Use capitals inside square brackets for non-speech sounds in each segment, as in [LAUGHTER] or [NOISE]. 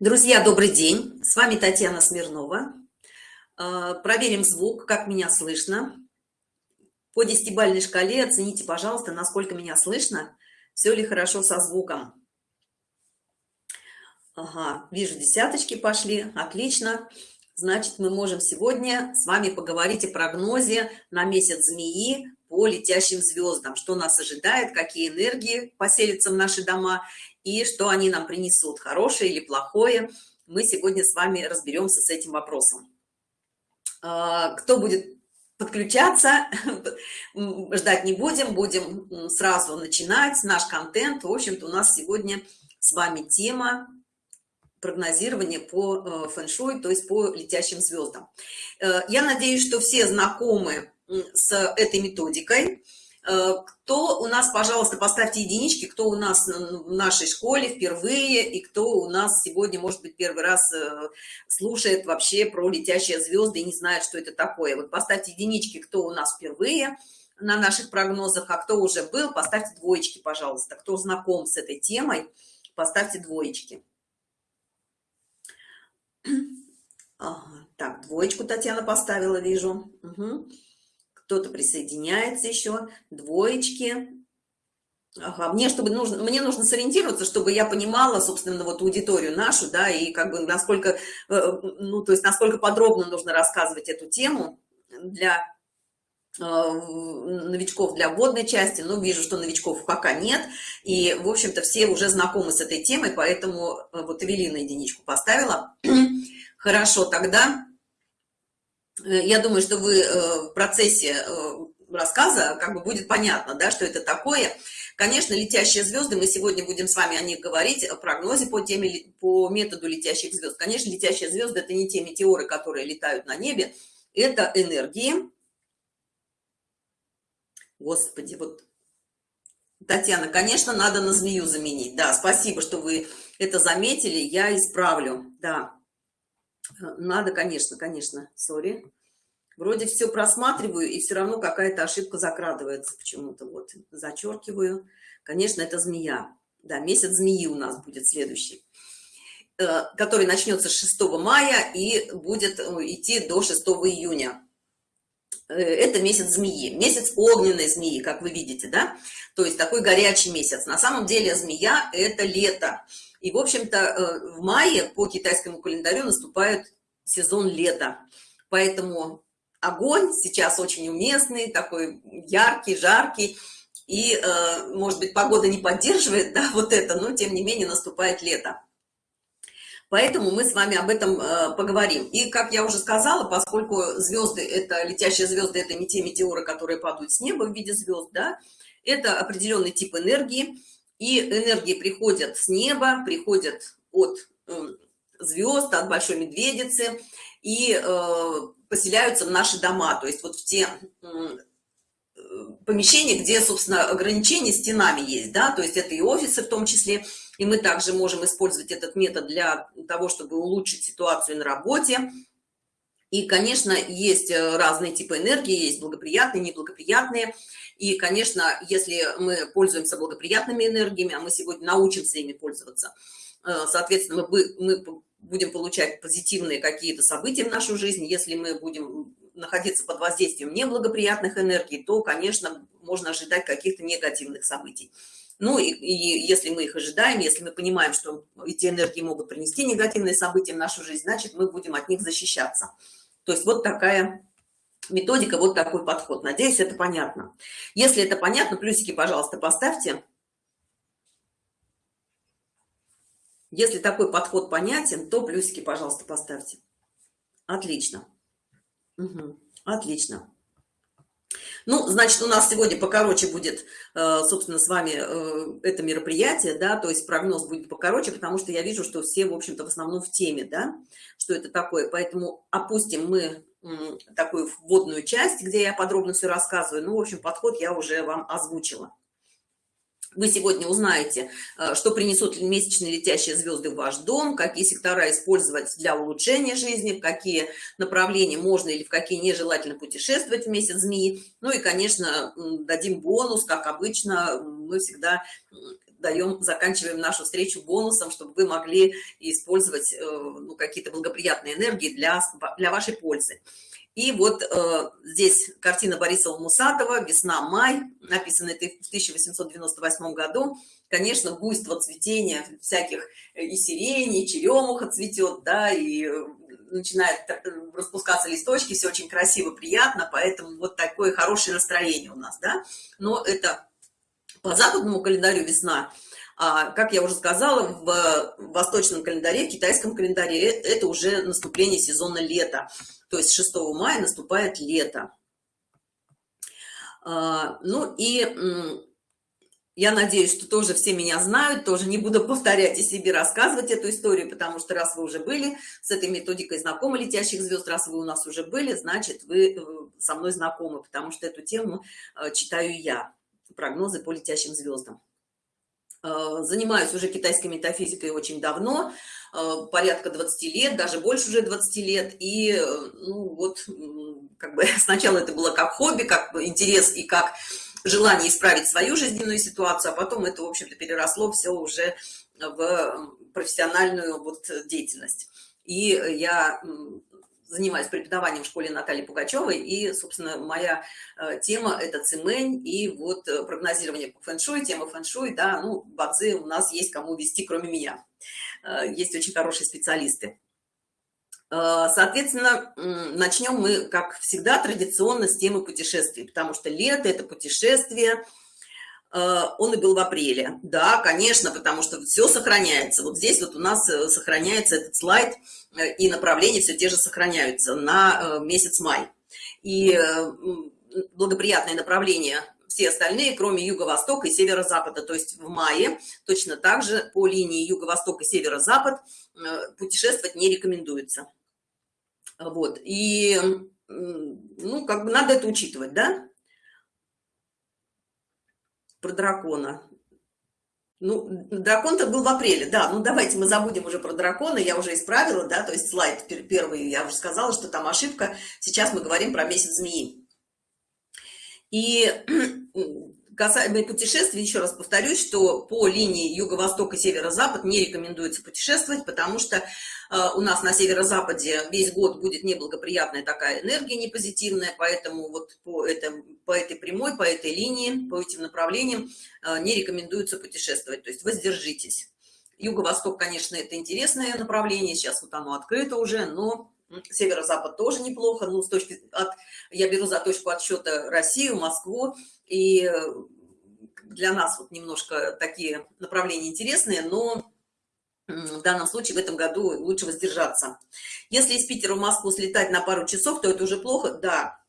Друзья, добрый день! С вами Татьяна Смирнова. А, проверим звук, как меня слышно. По десятибальной шкале оцените, пожалуйста, насколько меня слышно, все ли хорошо со звуком. Ага, вижу, десяточки пошли, отлично. Значит, мы можем сегодня с вами поговорить о прогнозе на месяц змеи по летящим звездам, что нас ожидает, какие энергии поселятся в наши дома и что они нам принесут, хорошее или плохое. Мы сегодня с вами разберемся с этим вопросом. А, кто будет подключаться, [LAUGHS] ждать не будем, будем сразу начинать наш контент. В общем-то, у нас сегодня с вами тема прогнозирования по э, фэн-шуй, то есть по летящим звездам. Э, я надеюсь, что все знакомы с этой методикой. Э, кто у нас, пожалуйста, поставьте единички, кто у нас в нашей школе впервые, и кто у нас сегодня, может быть, первый раз э, слушает вообще про летящие звезды и не знает, что это такое. Вот поставьте единички, кто у нас впервые на наших прогнозах, а кто уже был, поставьте двоечки, пожалуйста. Кто знаком с этой темой, поставьте двоечки. Ага, так, двоечку Татьяна поставила, вижу. Угу кто-то присоединяется еще, двоечки. Ага, мне, чтобы нужно, мне нужно сориентироваться, чтобы я понимала, собственно, вот аудиторию нашу, да, и как бы насколько, э, ну, то есть насколько подробно нужно рассказывать эту тему для э, новичков для вводной части, но вижу, что новичков пока нет, и, в общем-то, все уже знакомы с этой темой, поэтому э, вот Эвелина единичку поставила. [CLEARS THROAT] Хорошо, тогда я думаю, что вы э, в процессе э, рассказа как бы будет понятно, да, что это такое. Конечно, летящие звезды, мы сегодня будем с вами о них говорить, о прогнозе по, теме, по методу летящих звезд. Конечно, летящие звезды – это не те метеоры, которые летают на небе, это энергии. Господи, вот, Татьяна, конечно, надо на змею заменить. Да, спасибо, что вы это заметили, я исправлю, да. Надо, конечно, конечно, сори. Вроде все просматриваю, и все равно какая-то ошибка закрадывается почему-то. Вот, зачеркиваю. Конечно, это змея. Да, месяц змеи у нас будет следующий, э, который начнется с 6 мая и будет э, идти до 6 июня. Э, это месяц змеи, месяц огненной змеи, как вы видите, да? То есть такой горячий месяц. На самом деле змея – это лето. И, в общем-то, э, в мае по китайскому календарю наступает сезон лета. Поэтому огонь сейчас очень уместный, такой яркий, жаркий. И, э, может быть, погода не поддерживает [LAUGHS] да, вот это, но, тем не менее, наступает лето. Поэтому мы с вами об этом э, поговорим. И, как я уже сказала, поскольку звезды, это летящие звезды, это не те метеоры, которые падают с неба в виде звезд, да, это определенный тип энергии, и энергии приходят с неба, приходят от эм, звезд, от Большой Медведицы и э, поселяются в наши дома, то есть вот в те э, помещения, где, собственно, ограничения стенами есть, да, то есть это и офисы в том числе, и мы также можем использовать этот метод для того, чтобы улучшить ситуацию на работе. И, конечно, есть э, разные типы энергии, есть благоприятные, неблагоприятные. И, конечно, если мы пользуемся благоприятными энергиями, а мы сегодня научимся ими пользоваться, э, соответственно, мы, мы будем получать позитивные какие-то события в нашу жизнь. Если мы будем находиться под воздействием неблагоприятных энергий, то, конечно, можно ожидать каких-то негативных событий. Ну и, и если мы их ожидаем, если мы понимаем, что эти энергии могут принести негативные события в нашу жизнь, значит, мы будем от них защищаться. То есть вот такая методика, вот такой подход. Надеюсь, это понятно. Если это понятно, плюсики, пожалуйста, поставьте. Если такой подход понятен, то плюсики, пожалуйста, поставьте. Отлично. Угу. Отлично. Ну, значит, у нас сегодня покороче будет, э, собственно, с вами э, это мероприятие, да, то есть прогноз будет покороче, потому что я вижу, что все, в общем-то, в основном в теме, да, что это такое. Поэтому опустим мы такую вводную часть, где я подробно все рассказываю. Ну, в общем, подход я уже вам озвучила. Вы сегодня узнаете, э, что принесут месячные летящие звезды в ваш дом, какие сектора использовать для улучшения жизни, в какие направления можно или в какие нежелательно путешествовать в месяц змеи. Ну и, конечно, дадим бонус, как обычно, мы всегда даем заканчиваем нашу встречу бонусом чтобы вы могли использовать э, ну, какие-то благоприятные энергии для для вашей пользы и вот э, здесь картина бориса мусатова весна май написано это в 1898 году. Конечно буйство цветения всяких и сирени и черемуха цветет да и начинает распускаться листочки все очень красиво приятно поэтому вот такое хорошее настроение у нас да. Но это по западному календарю весна а, как я уже сказала в восточном календаре в китайском календаре э, это уже наступление сезона лета. То есть 6 мая наступает лето. А, ну и я надеюсь что тоже все меня знают тоже не буду повторять и себе рассказывать эту историю потому что раз вы уже были с этой методикой знакомы летящих звезд раз вы у нас уже были значит вы э, со мной знакомы потому что эту тему э, читаю я. Прогнозы по летящим звездам э, занимаюсь уже китайской метафизикой очень давно порядка 20 лет даже больше уже 20 лет и ну вот как бы [LAUGHS] сначала это было как хобби как интерес и как желание исправить свою жизненную ситуацию, а потом это, в общем-то, переросло все уже в профессиональную вот деятельность. И я занимаюсь преподаванием в школе Натальи Пугачевой, и, собственно, моя э, тема – это цимэнь и вот э, прогнозирование по фэншуй, тема фэншуй, да, ну, бадзи у нас есть кому вести, кроме меня. Э, есть очень хорошие специалисты. Соответственно, начнем мы, как всегда, традиционно с темы путешествий, потому что лето – это путешествие, э, он и был в апреле. Да, конечно, потому что все сохраняется. Вот здесь вот у нас э, сохраняется этот слайд, и направления все те же сохраняются на месяц май. И благоприятные направления все остальные, кроме юго-востока и северо-запада. То есть в мае точно так же по линии юго-восток и северо-запад путешествовать не рекомендуется. Вот, и, ну, как бы надо это учитывать, да? Про дракона. Ну, дракон-то был в апреле, да, ну давайте мы забудем уже про дракона, я уже исправила, да, то есть слайд первый, я уже сказала, что там ошибка, сейчас мы говорим про месяц змеи. И касаемо путешествий, еще раз повторюсь, что по линии юго-восток и северо-запад не рекомендуется путешествовать, потому что э, у нас на северо-западе весь год будет неблагоприятная такая энергия, непозитивная, поэтому вот по, этом, по этой прямой, по этой линии, по этим направлениям э, не рекомендуется путешествовать, то есть воздержитесь. Юго-восток, конечно, это интересное направление, сейчас вот оно открыто уже, но северо-запад тоже неплохо, ну, с точки от, я беру за точку отсчета Россию, Москву, и э, для нас вот немножко такие направления интересные, но в данном случае в этом году лучше воздержаться. Если из Питера в Москву слетать на пару часов, то это уже плохо? Да,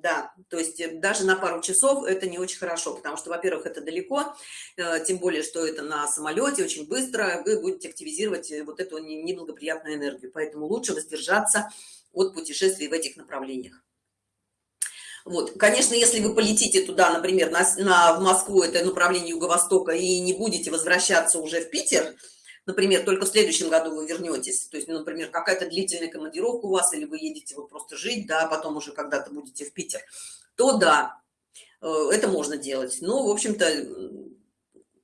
да, то есть э, даже на пару часов это не очень хорошо, потому что, во-первых, это далеко, э, тем более, что это на самолете, очень быстро вы будете активизировать вот эту неблагоприятную энергию, поэтому лучше воздержаться от путешествий в этих направлениях. Вот, конечно, если вы полетите туда, например, на, на, в Москву, это направление Юго-Востока, и не будете возвращаться уже в Питер, например, только в следующем году вы вернетесь, то есть, ну, например, какая-то длительная командировка у вас, или вы едете вот просто жить, да, а потом уже когда-то будете в Питер, то да, э, это можно делать. Но, в общем-то,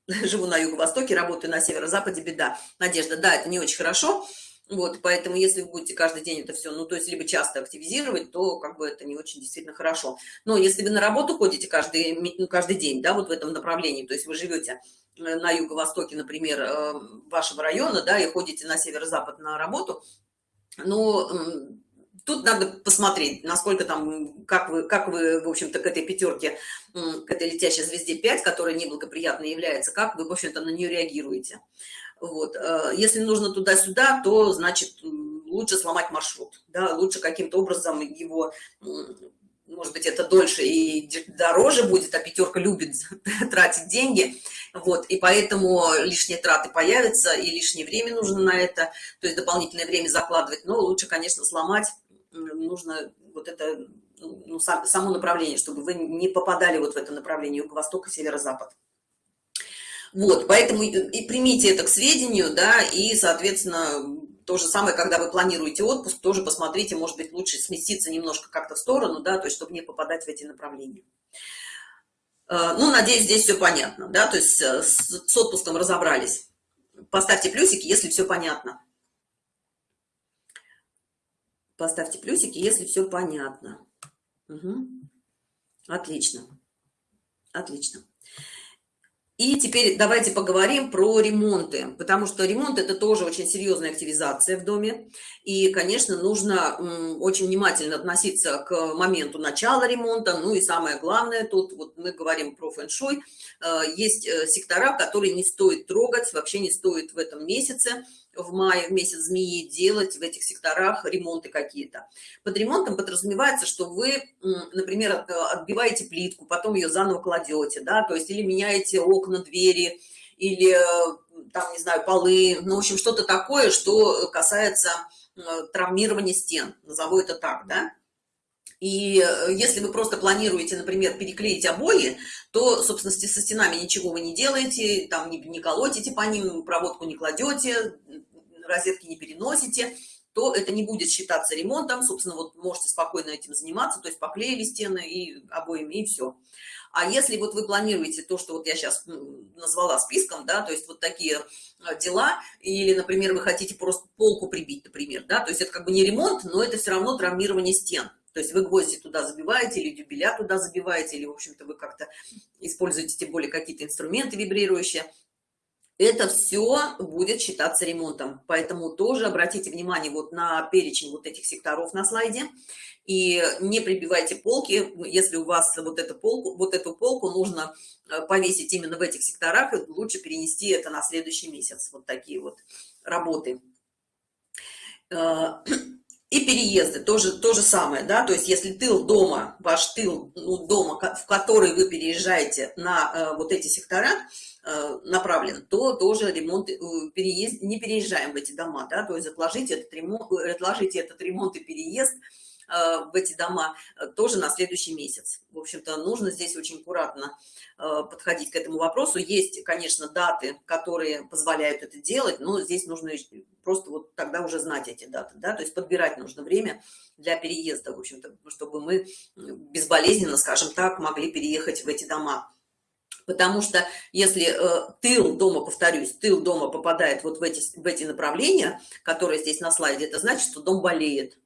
[LAUGHS] живу на юго-востоке, работаю на северо-западе, беда. Надежда, да, это не очень хорошо, вот, поэтому если вы будете каждый день это все, ну, то есть либо часто активизировать, то как бы это не очень действительно хорошо. Но если вы на работу ходите каждый, ну, каждый день, да, вот в этом направлении, то есть вы живете на юго-востоке, например, э, вашего района, да, и ходите на северо-запад на работу, но тут надо посмотреть, насколько там, как вы, как вы, в общем-то, к этой пятерке, к этой летящей звезде 5, которая неблагоприятно является, как вы, в общем-то, на нее реагируете. Вот. Э, если нужно туда-сюда, то, значит, лучше сломать маршрут, да, лучше каким-то образом его, может быть, это дольше и дороже будет, а пятерка любит [LAUGHS] тратить деньги, вот, и поэтому лишние траты появятся, и лишнее время нужно на это, то есть дополнительное время закладывать, но лучше, конечно, сломать, нужно вот это, ну, само направление, чтобы вы не попадали вот в это направление юго-восток и северо-запад. Вот, поэтому и примите это к сведению, да, и, соответственно, то же самое, когда вы планируете отпуск, тоже посмотрите, может быть, лучше сместиться немножко как-то в сторону, да, то есть, чтобы не попадать в эти направления. Э, ну, надеюсь, здесь все понятно, да, то есть э, с, отпуском разобрались. Поставьте плюсики, если все понятно. Поставьте плюсики, если все понятно. Угу. Отлично. Отлично. И теперь давайте поговорим про ремонты, потому что ремонт это тоже очень серьезная активизация в доме. И, конечно, нужно очень внимательно относиться к моменту начала ремонта. Ну и самое главное, тут вот мы говорим про фэн-шуй, э, есть э, сектора, которые не стоит трогать, вообще не стоит в этом месяце в мае, в месяц змеи, делать в этих секторах ремонты какие-то. Под ремонтом подразумевается, что вы, например, отбиваете плитку, потом ее заново кладете, да, то есть или меняете окна, двери, или там, не знаю, полы, ну, в общем, что-то такое, что касается травмирования стен, назову это так, да. И э, если вы просто планируете, например, переклеить обои, то, собственно, со стенами ничего вы не делаете, там не, не колотите по ним, проводку не кладете, розетки не переносите, то это не будет считаться ремонтом. Собственно, вот можете спокойно этим заниматься, то есть поклеили стены и обоими, и все. А если вот вы планируете то, что вот я сейчас назвала списком, да, то есть вот такие э, дела, или, например, вы хотите просто полку прибить, например, да, то есть это как бы не ремонт, но это все равно травмирование стен. То есть вы гвозди туда забиваете, или дюбеля туда забиваете, или, в общем-то, вы как-то используете тем более какие-то инструменты вибрирующие это все будет считаться ремонтом. Поэтому тоже обратите внимание вот на перечень вот этих секторов на слайде. И не прибивайте полки, если у вас вот эту полку, вот эту полку нужно э, повесить именно в этих секторах, лучше перенести это на следующий месяц. Вот такие вот работы. [CLEARS THROAT] Э, и переезды тоже то же самое, да, то есть если тыл дома, ваш тыл ну, дома, в который вы переезжаете на э, вот эти сектора, Э, направлен, то тоже ремонт, э, переезд, не переезжаем в эти дома, да, то есть отложите этот ремонт, э, отложите этот ремонт и переезд в эти дома тоже на следующий месяц. В общем-то, нужно здесь очень аккуратно подходить к этому вопросу. Есть, конечно, даты, которые позволяют это делать, но здесь нужно просто вот тогда уже знать эти даты, да, то есть подбирать нужно время для переезда, в общем-то, чтобы мы безболезненно, скажем так, могли переехать в эти дома. Потому что если э, тыл дома, повторюсь, тыл дома попадает вот в эти, в эти направления, которые здесь на слайде, это значит, что дом болеет.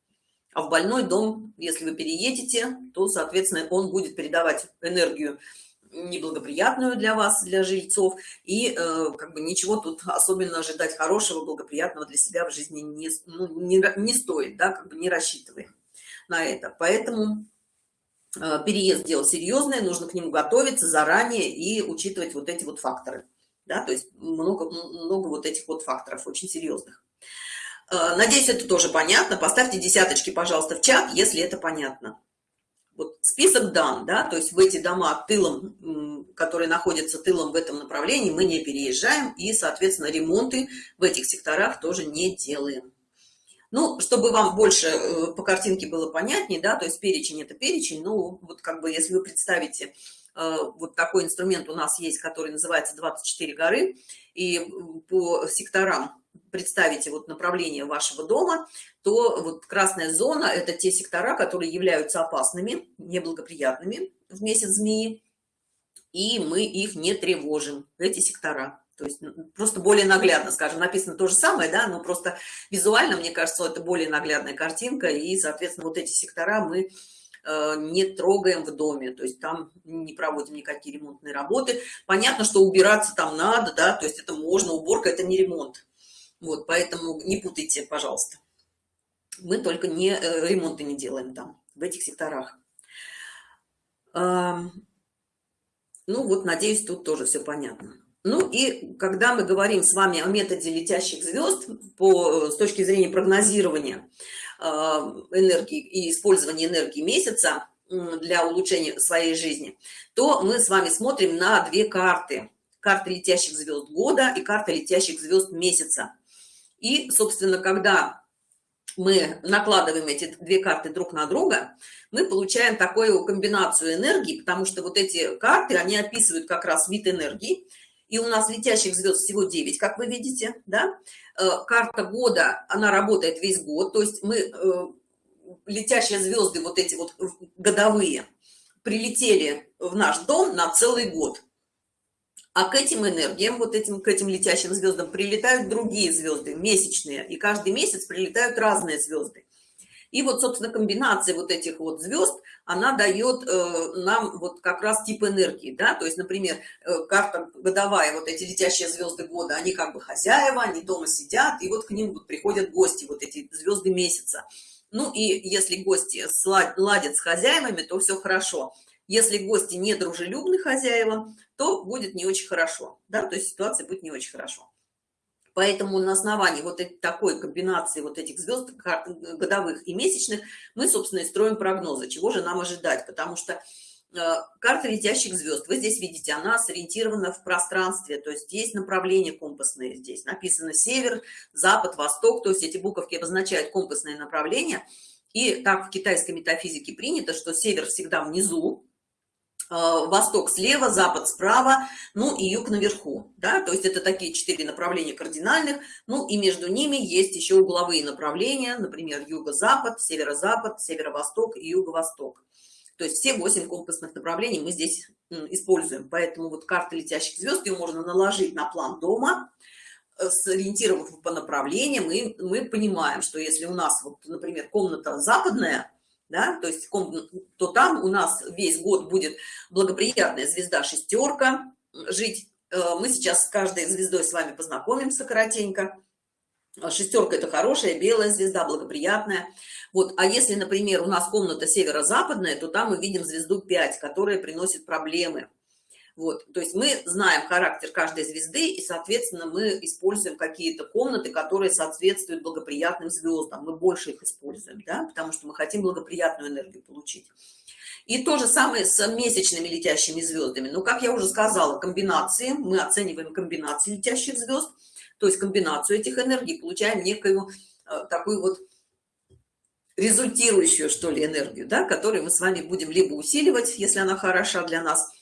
А в больной дом, если вы переедете, то, соответственно, он будет передавать энергию неблагоприятную для вас, для жильцов, и э, как бы ничего тут особенно ожидать хорошего, благоприятного для себя в жизни не, ну, не, не стоит, да, как бы не рассчитываем на это. Поэтому Э, переезд дело серьезное, нужно к нему готовиться заранее и учитывать вот эти вот факторы. Да, то есть много, много вот этих вот факторов очень серьезных. Э, надеюсь, это тоже понятно. Поставьте десяточки, пожалуйста, в чат, если это понятно. Вот список дан, да, то есть в эти дома тылом, которые находятся тылом в этом направлении, мы не переезжаем и, соответственно, ремонты в этих секторах тоже не делаем. Ну, чтобы вам больше э, по картинке было понятнее, да, то есть перечень это перечень, ну, вот как бы, если вы представите, э, вот такой инструмент у нас есть, который называется 24 горы, и по секторам представите вот направление вашего дома, то вот красная зона – это те сектора, которые являются опасными, неблагоприятными в месяц змеи, и мы их не тревожим, эти сектора. То есть ну, просто более наглядно, скажем, написано то же самое, да, но просто визуально, мне кажется, это более наглядная картинка, и, соответственно, вот эти сектора мы э, не трогаем в доме, то есть там не проводим никакие ремонтные работы. Понятно, что убираться там надо, да, то есть это можно, уборка это не ремонт. Вот, поэтому не путайте, пожалуйста. Мы только не э, ремонты не делаем там, в этих секторах. Ну вот, надеюсь, тут тоже все понятно. Ну и когда мы говорим с вами о методе летящих звезд по, с точки зрения прогнозирования э, энергии и использования энергии месяца для улучшения своей жизни, то мы с вами смотрим на две карты. Карта летящих звезд года и карта летящих звезд месяца. И, собственно, когда мы накладываем эти две карты друг на друга, мы получаем такую комбинацию энергии, потому что вот эти карты, они описывают как раз вид энергии, и у нас летящих звезд всего 9, как вы видите, да. Э, карта года, она работает весь год, то есть мы э, летящие звезды, вот эти вот годовые, прилетели в наш дом на целый год а к этим энергиям вот этим к этим летящим звездам прилетают другие звезды месячные. И каждый месяц прилетают разные звезды и вот собственно комбинация вот этих вот звезд она дает э, нам вот как раз тип энергии да. То есть например э, карта годовая вот эти летящие звезды года они как бы хозяева они дома сидят и вот к ним вот приходят гости вот эти звезды месяца. Ну и если гости ладят с хозяевами то все хорошо если гости не дружелюбны хозяевам то будет не очень хорошо да то есть ситуация будет не очень хорошо. Поэтому на основании вот такой комбинации вот этих звезд годовых и месячных мы собственно и строим прогнозы чего же нам ожидать потому что э, карта летящих звезд вы здесь видите она сориентирована в пространстве то есть есть направления компасные здесь написано север запад восток то есть эти буковки обозначают компасное направление и так в китайской метафизике принято что север всегда внизу восток слева запад справа ну и юг наверху да то есть это такие четыре направления кардинальных ну и между ними есть еще угловые направления например юго-запад северо-запад северо-восток и юго-восток. То есть все восемь компасных направлений мы здесь используем. Поэтому вот карта летящих звезд ее можно наложить на план дома э, сориентировав по направлениям и мы понимаем что если у нас вот например комната западная да, то есть то там у нас весь год будет благоприятная звезда шестерка жить. Э, мы сейчас с каждой звездой с вами познакомимся коротенько. Шестерка это хорошая белая звезда, благоприятная. Вот, а если, например, у нас комната северо-западная, то там мы видим звезду 5, которая приносит проблемы вот, то есть мы знаем характер каждой звезды, и, соответственно, мы используем какие-то комнаты, которые соответствуют благоприятным звездам. Мы больше их используем, да, потому что мы хотим благоприятную энергию получить. И то же самое с месячными летящими звездами. Но, как я уже сказала, комбинации, мы оцениваем комбинации летящих звезд, то есть комбинацию этих энергий, получаем некую э, такую вот результирующую, что ли, энергию, да, которую мы с вами будем либо усиливать, если она хороша для нас,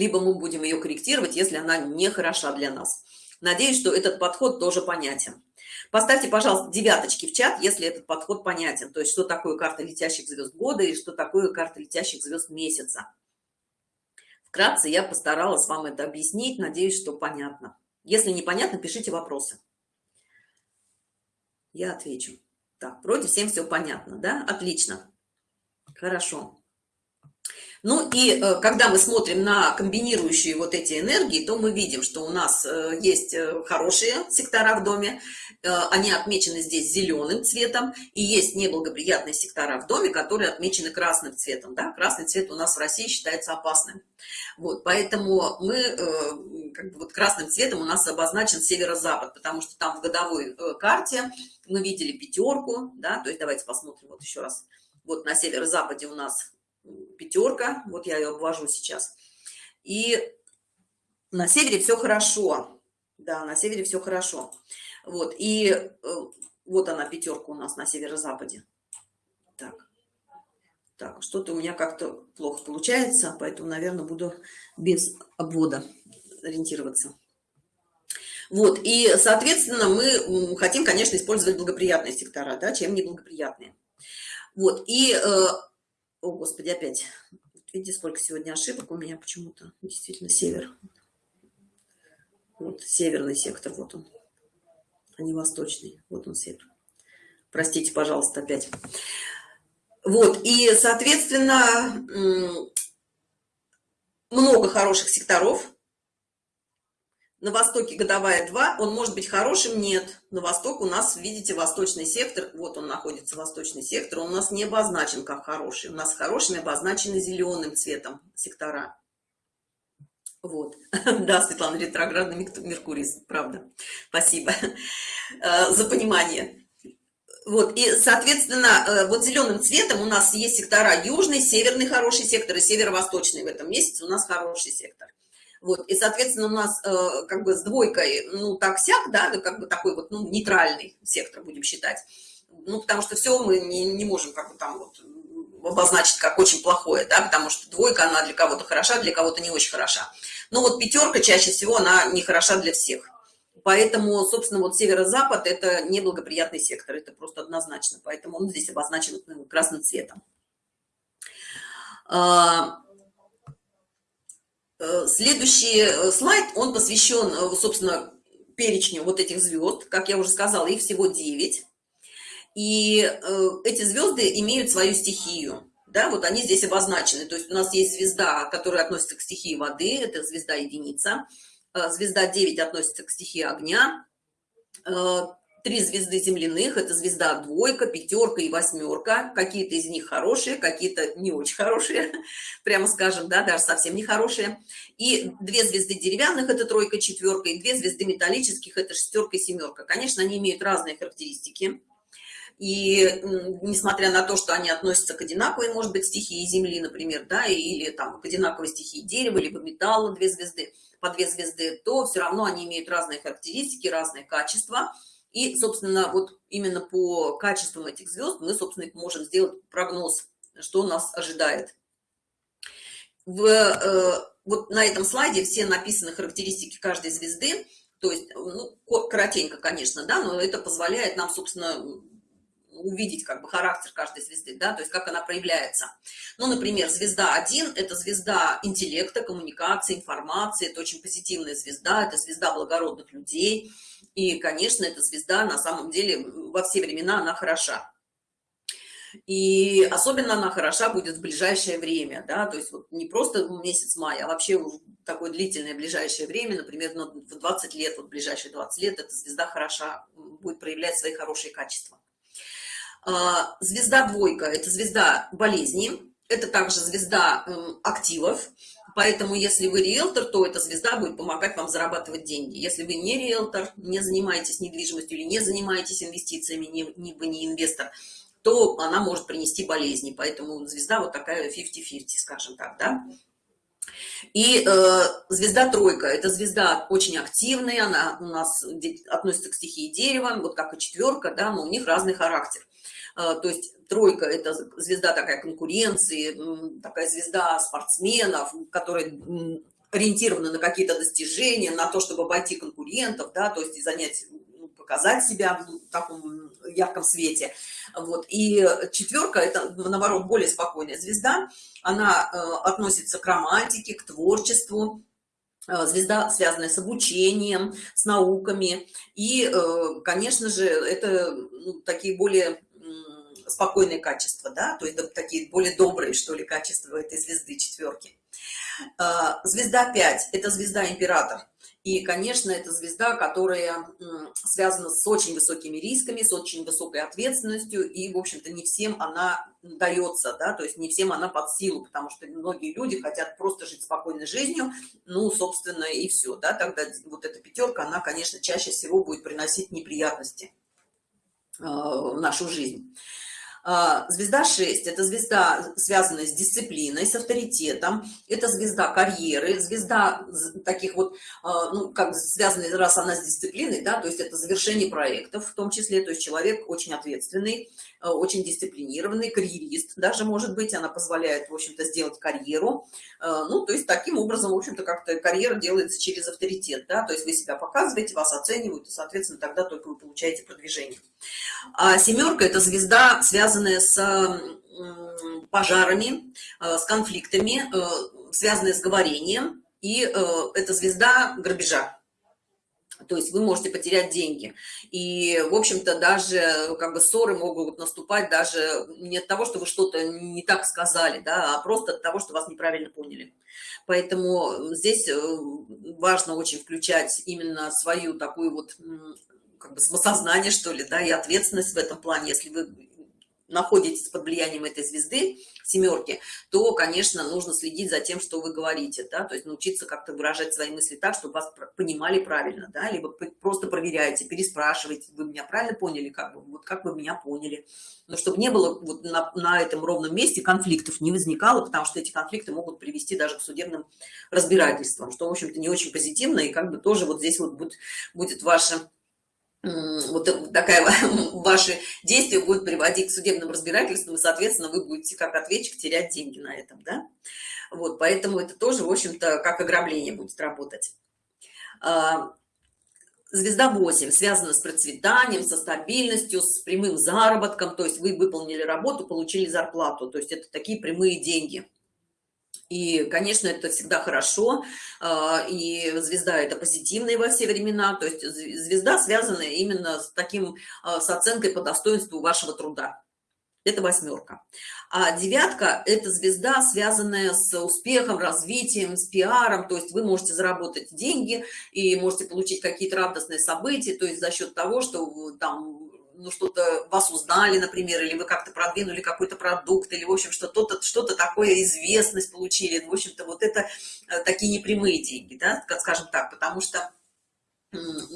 либо мы будем ее корректировать, если она не хороша для нас. Надеюсь, что этот подход тоже понятен. Поставьте, пожалуйста, девяточки в чат, если этот подход понятен. То есть, что такое карта летящих звезд года и что такое карта летящих звезд месяца. Вкратце я постаралась вам это объяснить. Надеюсь, что понятно. Если непонятно, пишите вопросы. Я отвечу. Так, вроде всем все понятно, да? Отлично. Хорошо. Ну и э, когда мы смотрим на комбинирующие вот эти энергии, то мы видим, что у нас э, есть э, хорошие сектора в доме, они отмечены здесь зеленым цветом, и есть неблагоприятные сектора в доме, которые отмечены красным цветом. Да? Красный цвет у нас в России считается опасным. Вот, поэтому мы, как бы вот красным цветом у нас обозначен северо-запад, потому что там в годовой карте мы видели пятерку, да, то есть давайте посмотрим вот еще раз. Вот на северо-западе у нас пятерка вот я ее обвожу сейчас. И на севере все хорошо. Да на севере все хорошо. Вот и э, вот она пятерка у нас на северо-западе. Так. Так что-то у меня как-то плохо получается поэтому наверное буду без обвода ориентироваться. Вот и соответственно мы хотим конечно использовать благоприятные сектора да чем неблагоприятные. Вот и э, о, Господи, опять. Видите, сколько сегодня ошибок у меня почему-то. Действительно, север. Вот, северный сектор, вот он. А не восточный. Вот он, север. Простите, пожалуйста, опять. Вот, и, соответственно, много хороших секторов на востоке годовая 2 он может быть хорошим нет. На восток у нас видите восточный сектор вот он находится восточный сектор он у нас не обозначен как хороший у нас хорошими обозначены зеленым цветом сектора. Вот. [LAUGHS] Да светлана ретроградный меркурий правда. Спасибо э, за понимание. Вот и соответственно э, вот зеленым цветом у нас есть сектора южный северный хороший сектор и северо-восточный в этом месяце у нас хороший сектор вот и соответственно у нас э, как бы с двойкой ну так сяк да как бы такой вот ну, нейтральный сектор будем считать. Ну потому что все мы не, не можем как бы там вот обозначить как очень плохое да потому что двойка она для кого-то хороша для кого-то не очень хороша. Но вот пятерка чаще всего она не хороша для всех. Поэтому собственно вот северо-запад это неблагоприятный сектор это просто однозначно. Поэтому он здесь обозначен красным цветом. А, следующий э, слайд, он посвящен, э, собственно, перечню вот этих звезд. Как я уже сказала, их всего 9. И эти звезды имеют свою стихию. Да, вот они здесь обозначены. То есть у нас есть звезда, которая относится к стихии воды, это звезда единица. Звезда 9 относится к стихии огня три звезды земляных это звезда двойка пятерка и восьмерка. Какие-то из них хорошие какие-то не очень хорошие [LAUGHS] прямо скажем да даже совсем не хорошие. И две звезды деревянных это тройка четверка и две звезды металлических это шестерка и семерка. Конечно они имеют разные характеристики. И несмотря на то что они относятся к одинаковой может быть стихии земли например да или там к одинаковой стихии дерева либо металла две звезды по две звезды то все равно они имеют разные характеристики разные качества и, собственно, вот именно по качествам этих звезд мы, собственно, можем сделать прогноз, что нас ожидает. В, э, вот на этом слайде все написаны характеристики каждой звезды, то есть, ну, коротенько, конечно, да, но это позволяет нам, собственно, увидеть как бы характер каждой звезды, да, то есть как она проявляется. Ну, например, звезда 1 – это звезда интеллекта, коммуникации, информации, это очень позитивная звезда, это звезда благородных людей – и, конечно, эта звезда на самом деле во все времена она хороша. И особенно она хороша будет в ближайшее время, да, то есть вот не просто месяц мая, а вообще такое длительное ближайшее время, например, в 20 лет, вот ближайшие 20 лет эта звезда хороша, будет проявлять свои хорошие качества. А, звезда двойка – это звезда болезни, это также звезда эм, активов, Поэтому, если вы риэлтор, то эта звезда будет помогать вам зарабатывать деньги. Если вы не риэлтор, не занимаетесь недвижимостью или не занимаетесь инвестициями, не, не, вы не инвестор, то она может принести болезни. Поэтому звезда вот такая 50-50, скажем так, да. И э, звезда тройка, это звезда очень активная, она у нас относится к стихии дерева, вот как и четверка, да, но у них разный характер. Э, то есть тройка это звезда такая конкуренции такая звезда спортсменов которая ориентирована на какие-то достижения на то чтобы обойти конкурентов да то есть занять ну, показать себя в таком ярком свете. Вот. И четверка это наоборот более спокойная звезда. Она э, относится к романтике к творчеству. Э, звезда связанная с обучением с науками. И э, конечно же это ну, такие более спокойные качества, да, то есть такие более добрые, что ли, качества этой звезды четверки. А, звезда 5 – это звезда император. И, конечно, это звезда, которая связана с очень высокими рисками, с очень высокой ответственностью, и, в общем-то, не всем она дается, да, то есть не всем она под силу, потому что многие люди хотят просто жить спокойной жизнью, ну, собственно, и все, да, тогда вот эта пятерка, она, конечно, чаще всего будет приносить неприятности а, в нашу жизнь. А, звезда 6 это звезда связанная с дисциплиной с авторитетом. Это звезда карьеры звезда таких вот а, ну как связанная раз она с дисциплиной да то есть это завершение проектов в том числе. То есть человек очень ответственный а, очень дисциплинированный карьерист даже может быть. Она позволяет в общем-то сделать карьеру. Ну то есть таким образом в общем-то как-то карьера делается через авторитет да. То есть вы себя показываете вас оценивают и соответственно тогда только вы получаете продвижение. А семерка это звезда связанная связанные с пожарами, э, с конфликтами, э, связанные с говорением, и э, это звезда грабежа. То есть вы можете потерять деньги. И, в общем-то, даже как бы ссоры могут наступать даже не от того, что вы что-то не так сказали, да, а просто от того, что вас неправильно поняли. Поэтому здесь важно очень включать именно свою такую вот как бы самосознание, что ли, да, и ответственность в этом плане, если вы находитесь под влиянием этой звезды семерки то конечно нужно следить за тем что вы говорите да то есть научиться как-то выражать свои мысли так чтобы вас понимали правильно да либо просто проверяете переспрашиваете вы меня правильно поняли? как бы вот как вы меня поняли? Но чтобы не было вот на, на этом ровном месте конфликтов не возникало потому что эти конфликты могут привести даже к судебным разбирательствам что в общем-то не очень позитивно и как бы тоже вот здесь вот будет будет ваше вот такая [LAUGHS] ваши действия будут приводить к судебным разбирательствам и соответственно вы будете как ответчик терять деньги на этом да? Вот поэтому это тоже в общем-то как ограбление будет работать. А, звезда 8 связана с процветанием со стабильностью с прямым заработком то есть вы выполнили работу получили зарплату то есть это такие прямые деньги И, конечно, это всегда хорошо, а, и звезда это позитивная во все времена, то есть звезда связана именно с таким, а, с оценкой по достоинству вашего труда. Это восьмерка. А девятка – это звезда, связанная с успехом, развитием, с пиаром, то есть вы можете заработать деньги и можете получить какие-то радостные события, то есть за счет того, что там ну, что-то вас узнали, например, или вы как-то продвинули какой-то продукт, или, в общем, что-то что, -то, такое, известность получили. В общем-то, вот это э, такие непрямые деньги, да, скажем так, потому что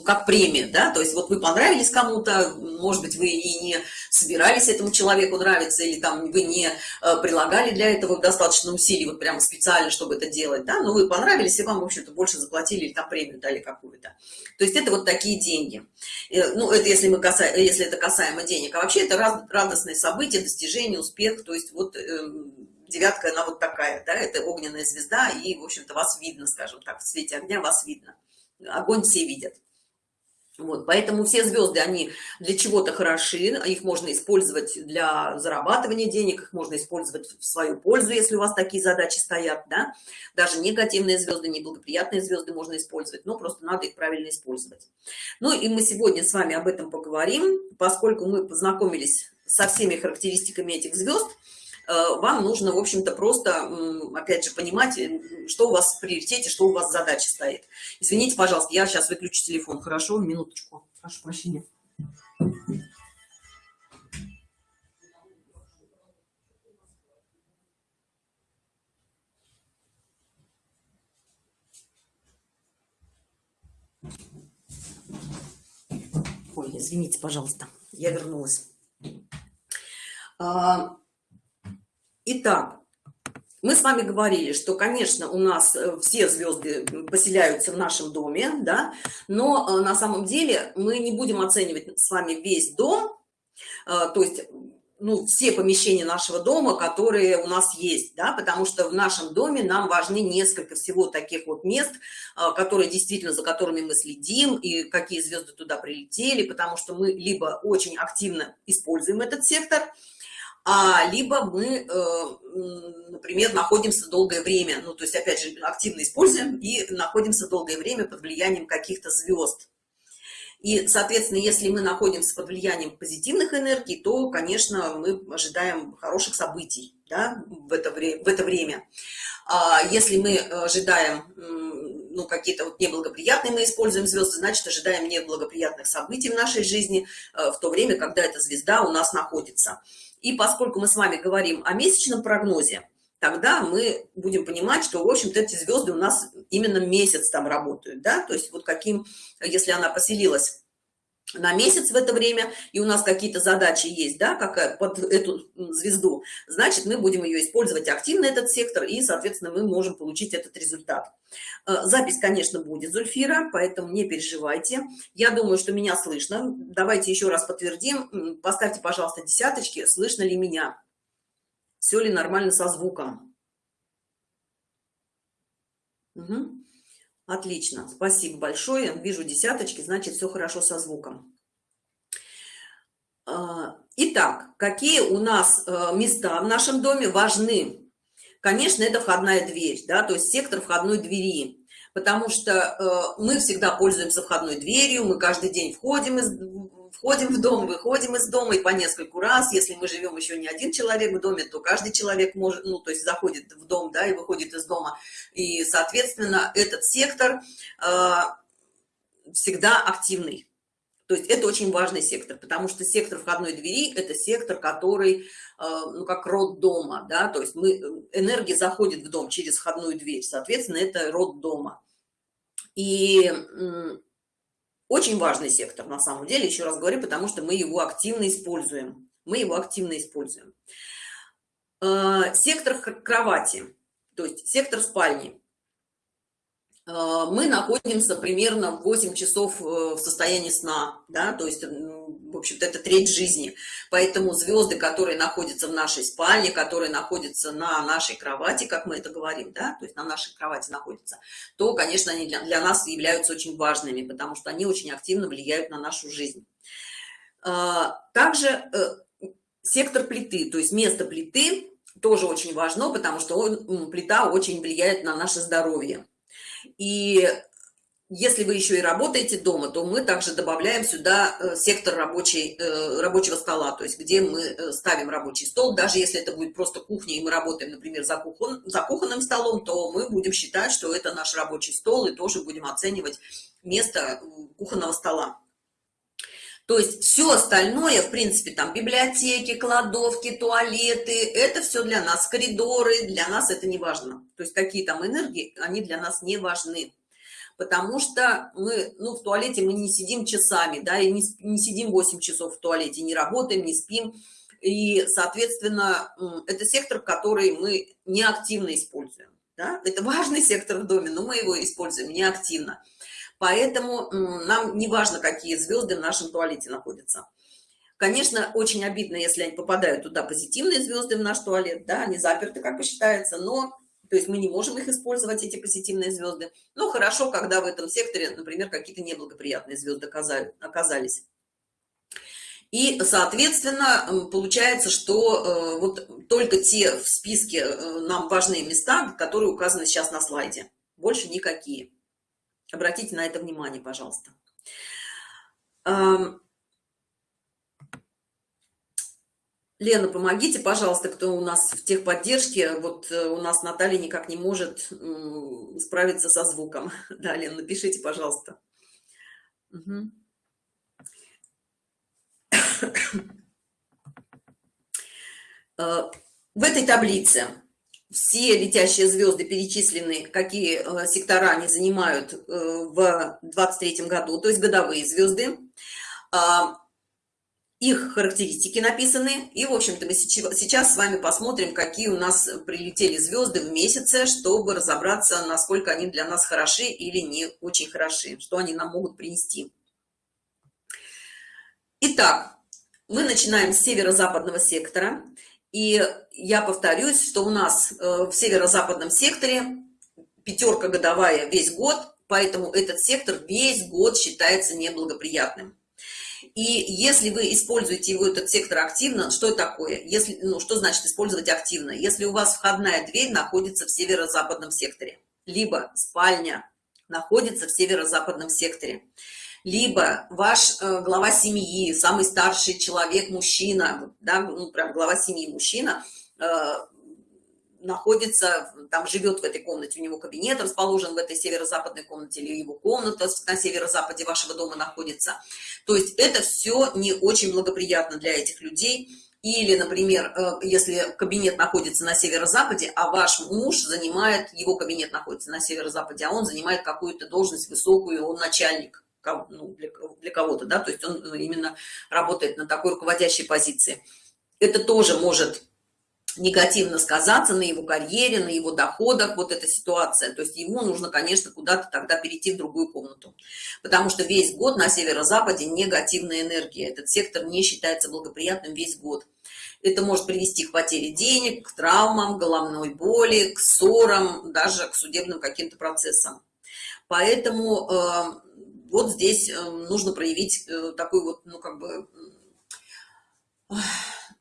как премия, да, то есть вот вы понравились кому-то, может быть, вы и не собирались этому человеку нравиться, или там вы не э, прилагали для этого достаточно усилий, вот прямо специально, чтобы это делать, да, но вы понравились, и вам, в общем-то, больше заплатили, или там премию дали какую-то. То есть это вот такие деньги. Э, ну, это если, мы касаем, если это касаемо денег, а вообще это радостное событие, достижение, успех, то есть вот эм, девятка, она вот такая, да, это огненная звезда, и, в общем-то, вас видно, скажем так, в свете огня вас видно огонь все видят. Вот, поэтому все звезды, они для чего-то хороши, их можно использовать для зарабатывания денег, их можно использовать в свою пользу, если у вас такие задачи стоят, да. Даже негативные звезды, неблагоприятные звезды можно использовать, но просто надо их правильно использовать. Ну и мы сегодня с вами об этом поговорим, поскольку мы познакомились со всеми характеристиками этих звезд, вам нужно, в общем-то, просто, опять же, понимать, э, что у вас в приоритете, что у вас задача стоит. Извините, пожалуйста, я сейчас выключу телефон, хорошо? Минуточку. Прошу прощения. Ой, извините, пожалуйста, я вернулась. Итак, мы с вами говорили, что, конечно, у нас э, все звезды поселяются в нашем доме, да, но э, на самом деле мы не будем оценивать с вами весь дом, э, то есть ну, все помещения нашего дома, которые у нас есть, да, потому что в нашем доме нам важны несколько всего таких вот мест, которые действительно, за которыми мы следим, и какие звезды туда прилетели, потому что мы либо очень активно используем этот сектор, а либо мы, э, например, находимся долгое время, ну, то есть, опять же, активно используем и находимся долгое время под влиянием каких-то звезд. И, соответственно, если мы находимся под влиянием позитивных энергий, то, конечно, мы ожидаем хороших событий да, в, это в это время. А если мы ожидаем ну, какие-то вот неблагоприятные, мы используем звезды, значит, ожидаем неблагоприятных событий в нашей жизни э, в то время, когда эта звезда у нас находится. И поскольку мы с вами говорим о месячном прогнозе, тогда мы будем понимать, что, в общем-то, эти звезды у нас именно месяц там работают, да, то есть вот каким, если она поселилась на месяц в это время, и у нас какие-то задачи есть, да, как под эту звезду, значит, мы будем ее использовать активно, этот сектор, и, соответственно, мы можем получить этот результат. Э, запись, конечно, будет, Зульфира, поэтому не переживайте. Я думаю, что меня слышно. Давайте еще раз подтвердим. Поставьте, пожалуйста, десяточки, слышно ли меня. Все ли нормально со звуком? Угу. Отлично, спасибо большое. Вижу десяточки, значит, все хорошо со звуком. А, итак, какие у нас э, места в нашем доме важны? Конечно, это входная дверь, да, то есть сектор входной двери потому что э, мы всегда пользуемся входной дверью, мы каждый день входим, из, входим в дом, выходим из дома и по нескольку раз. Если мы живем еще не один человек в доме, то каждый человек может, ну, то есть заходит в дом, да, и выходит из дома. И, соответственно, этот сектор э, всегда активный. То есть это очень важный сектор, потому что сектор входной двери – это сектор, который, э, ну, как род дома, да, то есть мы, энергия заходит в дом через входную дверь, соответственно, это род дома. И очень важный сектор, на самом деле, еще раз говорю, потому что мы его активно используем. Мы его активно используем. Э, сектор кровати, то есть сектор спальни. Э, мы находимся примерно 8 часов э, в состоянии сна, да, то есть, в общем-то, это треть жизни. Поэтому звезды, которые находятся в нашей спальне, которые находятся на нашей кровати, как мы это говорим, да, то есть на нашей кровати находятся, то, конечно, они для, для нас являются очень важными, потому что они очень активно влияют на нашу жизнь. Э, также сектор плиты, то есть место плиты, тоже очень важно, потому что он, плита очень влияет на наше здоровье. И если вы еще и работаете дома, то мы также добавляем сюда э, сектор рабочий, э, рабочего стола, то есть где мы э, ставим рабочий стол. Даже если это будет просто кухня, и мы работаем, например, за, кухон, за кухонным столом, то мы будем считать, что это наш рабочий стол, и тоже будем оценивать место кухонного стола. То есть все остальное, в принципе, там библиотеки, кладовки, туалеты, это все для нас, коридоры, для нас это не важно. То есть какие там энергии, они для нас не важны. Потому что мы, ну, в туалете мы не сидим часами, да, и не, не сидим 8 часов в туалете, не работаем, не спим. И, соответственно, это сектор, который мы неактивно используем. Да? Это важный сектор в доме, но мы его используем неактивно. Поэтому нам не важно, какие звезды в нашем туалете находятся. Конечно, очень обидно, если они попадают туда позитивные звезды в наш туалет, да, они заперты, как и считается, но, то есть мы не можем их использовать, эти позитивные звезды. Но хорошо, когда в этом секторе, например, какие-то неблагоприятные звезды оказались. И, соответственно, получается, что э, вот только те в списке э, нам важные места, которые указаны сейчас на слайде, больше никакие. Обратите на это внимание, пожалуйста. Лена, помогите, пожалуйста, кто у нас в техподдержке. Вот э, у нас Наталья никак не может справиться со звуком. [LAUGHS] Да, Лена, напишите, пожалуйста. Угу. [COUGHS] В этой таблице все летящие звезды перечислены, какие э, сектора они занимают в 23 году, то есть годовые звезды. Их характеристики написаны. И, в общем-то, мы сейчас с вами посмотрим, какие у нас прилетели звезды в месяце, чтобы разобраться, насколько они для нас хороши или не очень хороши, что они нам могут принести. Итак, мы начинаем с северо-западного сектора. И я повторюсь, что у нас э, в северо-западном секторе пятерка годовая весь год, поэтому этот сектор весь год считается неблагоприятным. И если вы используете его, этот сектор активно, что такое? Если, ну, что значит использовать активно? Если у вас входная дверь находится в северо-западном секторе, либо спальня находится в северо-западном секторе, либо ваш э, глава семьи, самый старший человек, мужчина, да, ну, прям глава семьи, мужчина, э, находится, там живет в этой комнате, у него кабинет расположен в этой северо-западной комнате, или его комната на северо-западе вашего дома находится. То есть это все не очень благоприятно для этих людей. Или, например, э, если кабинет находится на северо-западе, а ваш муж занимает, его кабинет находится на северо-западе, а он занимает какую-то должность высокую, он начальник ну, для, для кого-то, да, то есть он именно работает на такой руководящей позиции. Это тоже может негативно сказаться на его карьере, на его доходах, вот эта ситуация. То есть ему нужно, конечно, куда-то тогда перейти в другую комнату. Потому что весь год на северо-западе негативная энергия. Этот сектор не считается благоприятным весь год. Это может привести к потере денег, к травмам, головной боли, к ссорам, даже к судебным каким-то процессам. Поэтому э, вот здесь э, нужно проявить э, такой вот, ну, как бы,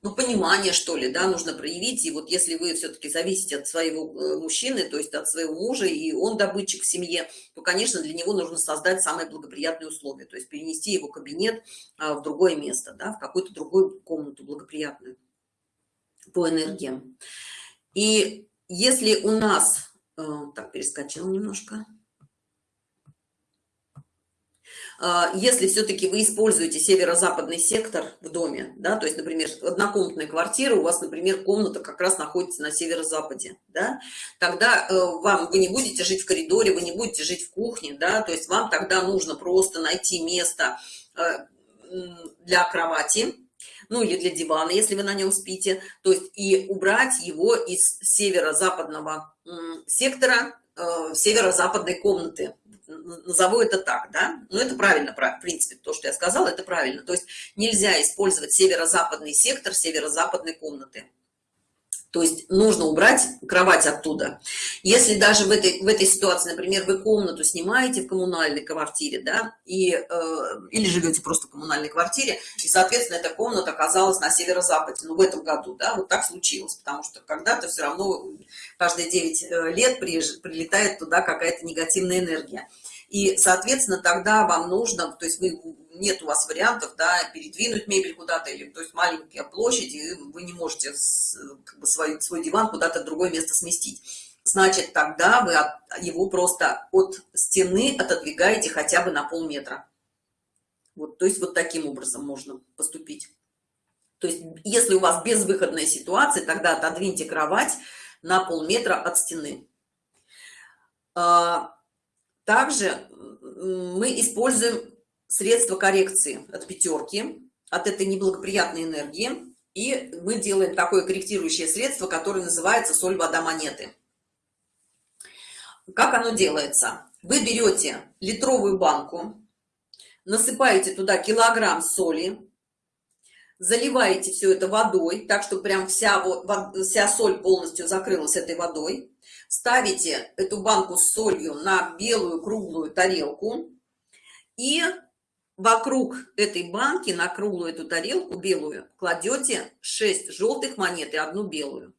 ну, понимание, что ли, да, нужно проявить. И вот если вы все-таки зависите от своего э, мужчины, то есть от своего мужа, и он добытчик в семье, то, конечно, для него нужно создать самые благоприятные условия, то есть перенести его кабинет в другое место, да, в какую-то другую комнату благоприятную по энергиям. И если у нас... Так, перескочил немножко. А, если все-таки вы используете северо-западный сектор в доме, да, то есть, например, однокомнатная квартира, у вас, например, комната как раз находится на северо-западе, да, тогда э, вам, вы не будете жить в коридоре, вы не будете жить в кухне, да, то есть вам тогда нужно просто найти место э, для кровати, ну или для дивана, если вы на нем спите, то есть и убрать его из северо-западного сектора э, северо-западной комнаты, назову это так, да, но это правильно, в принципе, то, что я сказала, это правильно, то есть нельзя использовать северо-западный сектор северо-западной комнаты. То есть нужно убрать кровать оттуда. Если даже в этой в этой ситуации например вы комнату снимаете в коммунальной квартире да и э, или живете просто в коммунальной квартире и соответственно эта комната оказалась на северо-западе ну в этом году да вот так случилось потому что когда-то все равно каждые 9 э, лет прилетает туда какая-то негативная энергия и соответственно тогда вам нужно то есть вы нет у вас вариантов да передвинуть мебель куда-то или то есть маленькая площадь и вы не можете как бы, свой свой диван куда-то в другое место сместить. Значит тогда вы его просто от стены отодвигаете хотя бы на полметра. Вот то есть вот таким образом можно поступить. То есть если у вас безвыходная ситуация тогда отодвиньте кровать на полметра от стены. А, также мы используем средства коррекции от пятерки от этой неблагоприятной энергии и мы делаем такое корректирующее средство которое называется соль вода монеты. Как оно делается? Вы берете литровую банку насыпаете туда килограмм соли заливаете все это водой так что прям вся вся соль полностью закрылась этой водой ставите эту банку с солью на белую круглую тарелку и вокруг этой банки на круглую эту тарелку белую кладете 6 желтых монет и одну белую.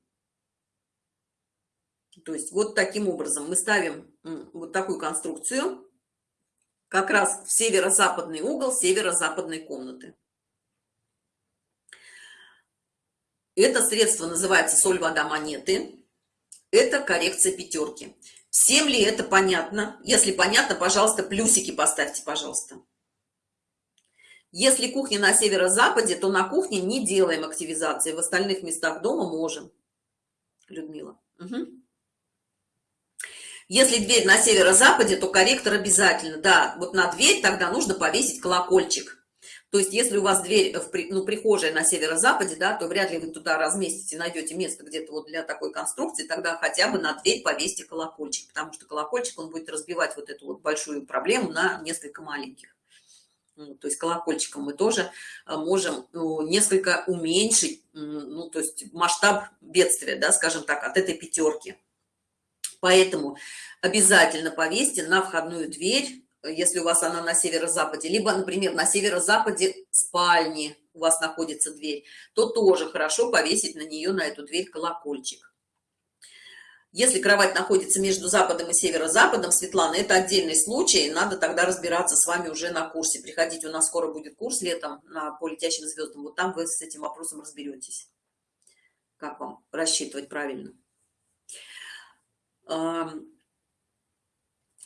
То есть вот таким образом мы ставим вот такую конструкцию как раз в северо-западный угол северо-западной комнаты. Это средство называется соль вода монеты это коррекция пятерки всем ли это понятно если понятно пожалуйста плюсики поставьте пожалуйста если кухня на северо-западе, то на кухне не делаем активизации, в остальных местах дома можем. Людмила. Угу. Если дверь на северо-западе, то корректор обязательно. Да, вот на дверь тогда нужно повесить колокольчик. То есть, если у вас дверь, в, ну, прихожая на северо-западе, да, то вряд ли вы туда разместите, найдете место где-то вот для такой конструкции, тогда хотя бы на дверь повесьте колокольчик, потому что колокольчик, он будет разбивать вот эту вот большую проблему на несколько маленьких. Ну, то есть колокольчиком мы тоже э, можем ну, несколько уменьшить ну то есть масштаб бедствия да скажем так от этой пятерки поэтому обязательно повесьте на входную дверь если у вас она на северо-западе либо например на северо-западе спальни у вас находится дверь то тоже хорошо повесить на нее на эту дверь колокольчик если кровать находится между западом и северо-западом, Светлана, это отдельный случай, надо тогда разбираться с вами уже на курсе. Приходите, у нас скоро будет курс летом на по летящим звездам. Вот там вы с этим вопросом разберетесь. Как вам рассчитывать правильно.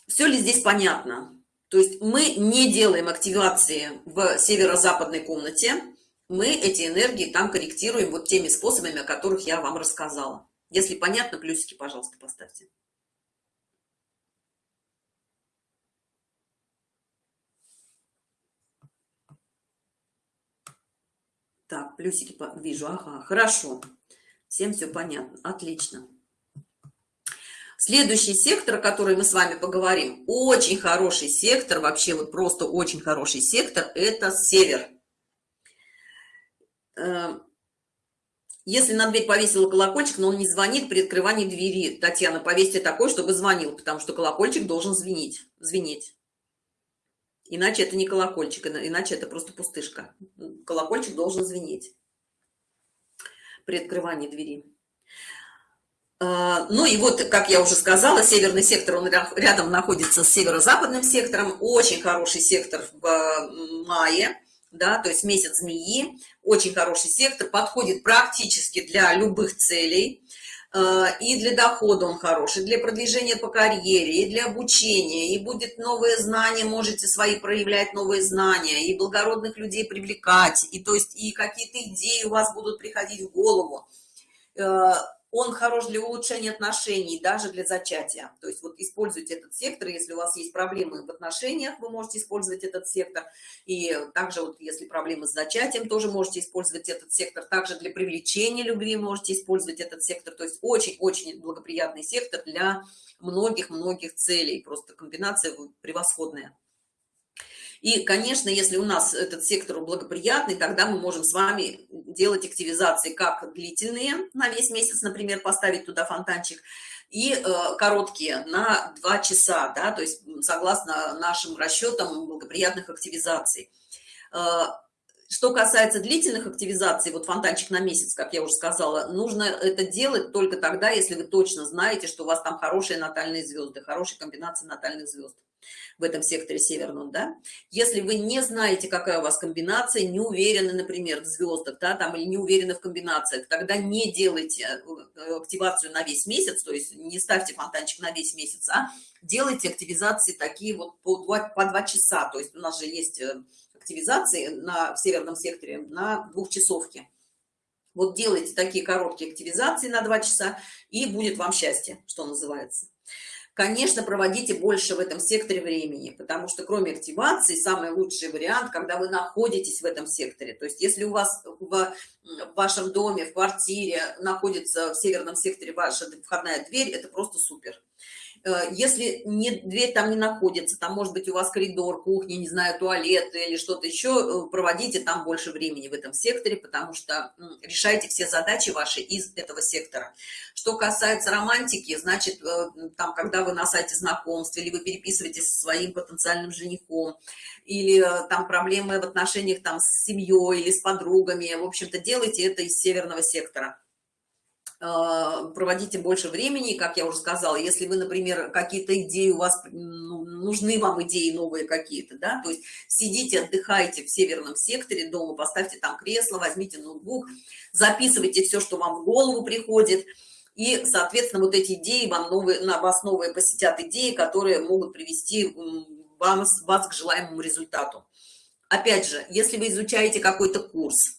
Все ли здесь понятно? То есть мы не делаем активации в северо-западной комнате, мы эти энергии там корректируем вот теми способами, о которых я вам рассказала. Если понятно, плюсики, пожалуйста, поставьте. Так, плюсики вижу. Ага, хорошо. Всем все понятно. Отлично. Следующий сектор, о котором мы с вами поговорим, очень хороший сектор, вообще вот просто очень хороший сектор, это север. Э, если на дверь повесила колокольчик, но он не звонит при открывании двери, Татьяна, повесьте такой, чтобы звонил, потому что колокольчик должен звенить, звенеть. Иначе это не колокольчик, иначе это просто пустышка. Колокольчик должен звенеть при открывании двери. А, ну и вот, как я уже сказала, северный сектор, он рядом находится с северо-западным сектором. Очень хороший сектор в мае да, то есть месяц змеи, очень хороший сектор, подходит практически для любых целей, э, и для дохода он хороший, для продвижения по карьере, и для обучения, и будет новые знания, можете свои проявлять новые знания, и благородных людей привлекать, и то есть и какие-то идеи у вас будут приходить в голову. Э, он хорош для улучшения отношений даже для зачатия. То есть вот используйте этот сектор если у вас есть проблемы в отношениях вы можете использовать этот сектор. И также вот если проблемы с зачатием тоже можете использовать этот сектор. Также для привлечения любви можете использовать этот сектор. То есть очень очень благоприятный сектор для многих многих целей. Просто комбинация превосходная И, конечно, если у нас этот сектор благоприятный, тогда мы можем с вами делать активизации как длительные на весь месяц, например, поставить туда фонтанчик, и э, короткие на 2 часа, да, то есть согласно нашим расчетам благоприятных активизаций. Э, что касается длительных активизаций, вот фонтанчик на месяц, как я уже сказала, нужно это делать только тогда, если вы точно знаете, что у вас там хорошие натальные звезды, хорошая комбинация натальных звезд в этом секторе северном, да. Если вы не знаете, какая у вас комбинация, не уверены, например, в звездах, да, там, или не уверены в комбинациях, тогда не делайте э, активацию на весь месяц, то есть не ставьте фонтанчик на весь месяц, а делайте активизации такие вот по два, по два часа. То есть у нас же есть э, активизации на в северном секторе на двухчасовке. Вот делайте такие короткие активизации на два часа, и будет вам счастье, что называется конечно проводите больше в этом секторе времени потому что кроме активации самый лучший вариант когда вы находитесь в этом секторе. То есть если у вас в, вашем доме в квартире находится в северном секторе ваша входная дверь это просто супер если не, дверь там не находится, там может быть у вас коридор, кухня, не знаю, туалет или что-то еще, э, проводите там больше времени в этом секторе, потому что решайте все задачи ваши из этого сектора. Что касается романтики, значит, э, там, когда вы на сайте знакомств, или вы переписываетесь со своим потенциальным женихом, или там проблемы в отношениях там с семьей или с подругами, в общем-то, делайте это из северного сектора проводите больше времени, как я уже сказала, если вы, например, какие-то идеи у вас, ну, нужны вам идеи новые какие-то, да, то есть сидите, отдыхайте в северном секторе дома, поставьте там кресло, возьмите ноутбук, записывайте все, что вам в голову приходит, и, соответственно, вот эти идеи вам новые, на вас новые посетят идеи, которые могут привести вам, вас к желаемому результату. Опять же, если вы изучаете какой-то курс,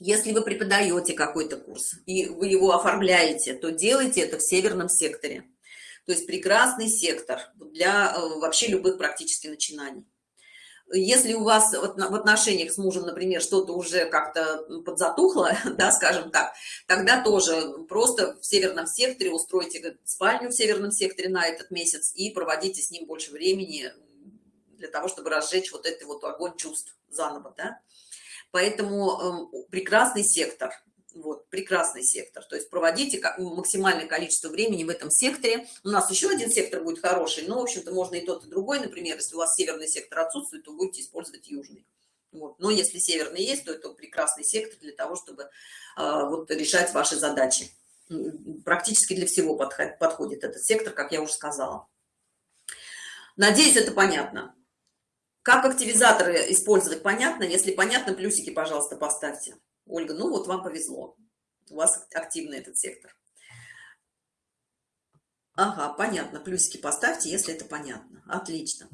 если вы преподаете какой-то курс и вы его оформляете, то делайте это в северном секторе. То есть прекрасный сектор для э, вообще любых практически начинаний. Если у вас в отношениях с мужем, например, что-то уже как-то подзатухло, [LAUGHS] да, скажем так, тогда тоже просто в северном секторе устройте спальню в северном секторе на этот месяц и проводите с ним больше времени для того, чтобы разжечь вот этот вот огонь чувств заново, да поэтому э, прекрасный сектор вот прекрасный сектор. То есть проводите максимальное количество времени в этом секторе. У нас еще один сектор будет хороший но в общем-то можно и тот и другой. Например если у вас северный сектор отсутствует то будете использовать южный. Вот. но если северный есть то это прекрасный сектор для того чтобы э, вот решать ваши задачи. Практически для всего подходит этот сектор как я уже сказала. Надеюсь это понятно как активизаторы использовать, понятно? Если понятно, плюсики, пожалуйста, поставьте. Ольга, ну вот вам повезло. У вас активный этот сектор. Ага, понятно. Плюсики поставьте, если это понятно. Отлично.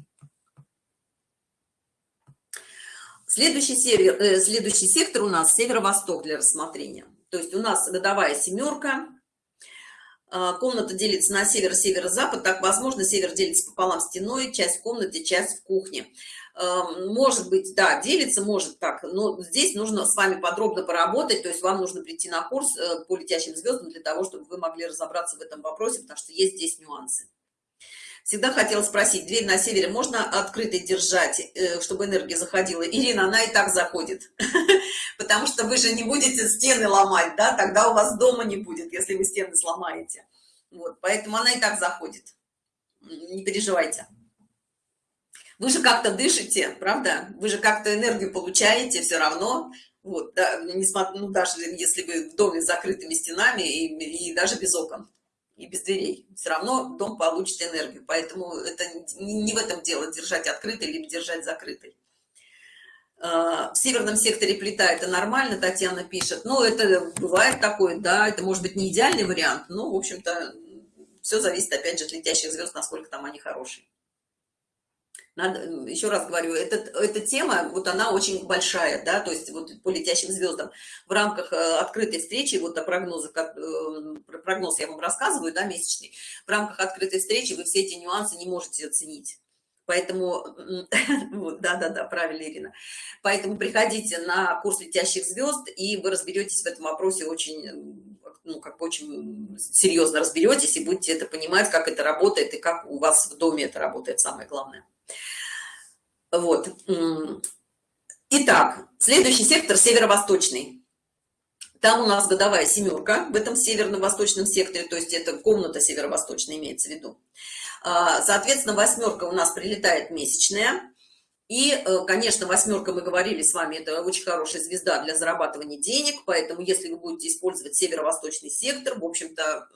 Следующий, север, э, следующий сектор у нас северо-восток для рассмотрения. То есть у нас годовая семерка, комната делится на север, северо-запад, так возможно, север делится пополам стеной, часть в комнате, часть в кухне. Может быть, да, делится, может так, но здесь нужно с вами подробно поработать, то есть вам нужно прийти на курс э, по летящим звездам для того, чтобы вы могли разобраться в этом вопросе, потому что есть здесь нюансы. Всегда хотела спросить, дверь на севере можно открытой держать, э, чтобы энергия заходила? Ирина, она и так заходит, [LAUGHS] потому что вы же не будете стены ломать, да, тогда у вас дома не будет, если вы стены сломаете. Вот, поэтому она и так заходит, не переживайте. Вы же как-то дышите правда? Вы же как-то энергию получаете все равно. Вот да, несмотря ну даже если вы в доме с закрытыми стенами и, и даже без окон и без дверей все равно дом получит энергию. Поэтому это не, в этом дело держать открытой либо держать закрытой. А, в северном секторе плита это нормально татьяна пишет. Но это бывает такое да это может быть не идеальный вариант но в общем-то все зависит опять же от летящих звезд насколько там они хорошие надо, еще раз говорю, этот, эта тема, вот она очень большая, да, то есть вот по летящим звездам в рамках э, открытой встречи, вот о прогнозах, э, прогноз я вам рассказываю, да, месячный, в рамках открытой встречи вы все эти нюансы не можете оценить. Поэтому, [LAUGHS] да-да-да, правильно, Ирина. Поэтому приходите на курс летящих звезд, и вы разберетесь в этом вопросе очень, ну, как очень серьезно разберетесь, и будете это понимать, как это работает, и как у вас в доме это работает, самое главное. Вот итак следующий сектор северо-восточный. Там у нас годовая семерка в этом северно-восточном секторе то есть это комната северо-восточная имеется в виду. А, соответственно восьмерка у нас прилетает месячная. И э, конечно восьмерка мы говорили с вами это очень хорошая звезда для зарабатывания денег поэтому если вы будете использовать северо-восточный сектор в общем-то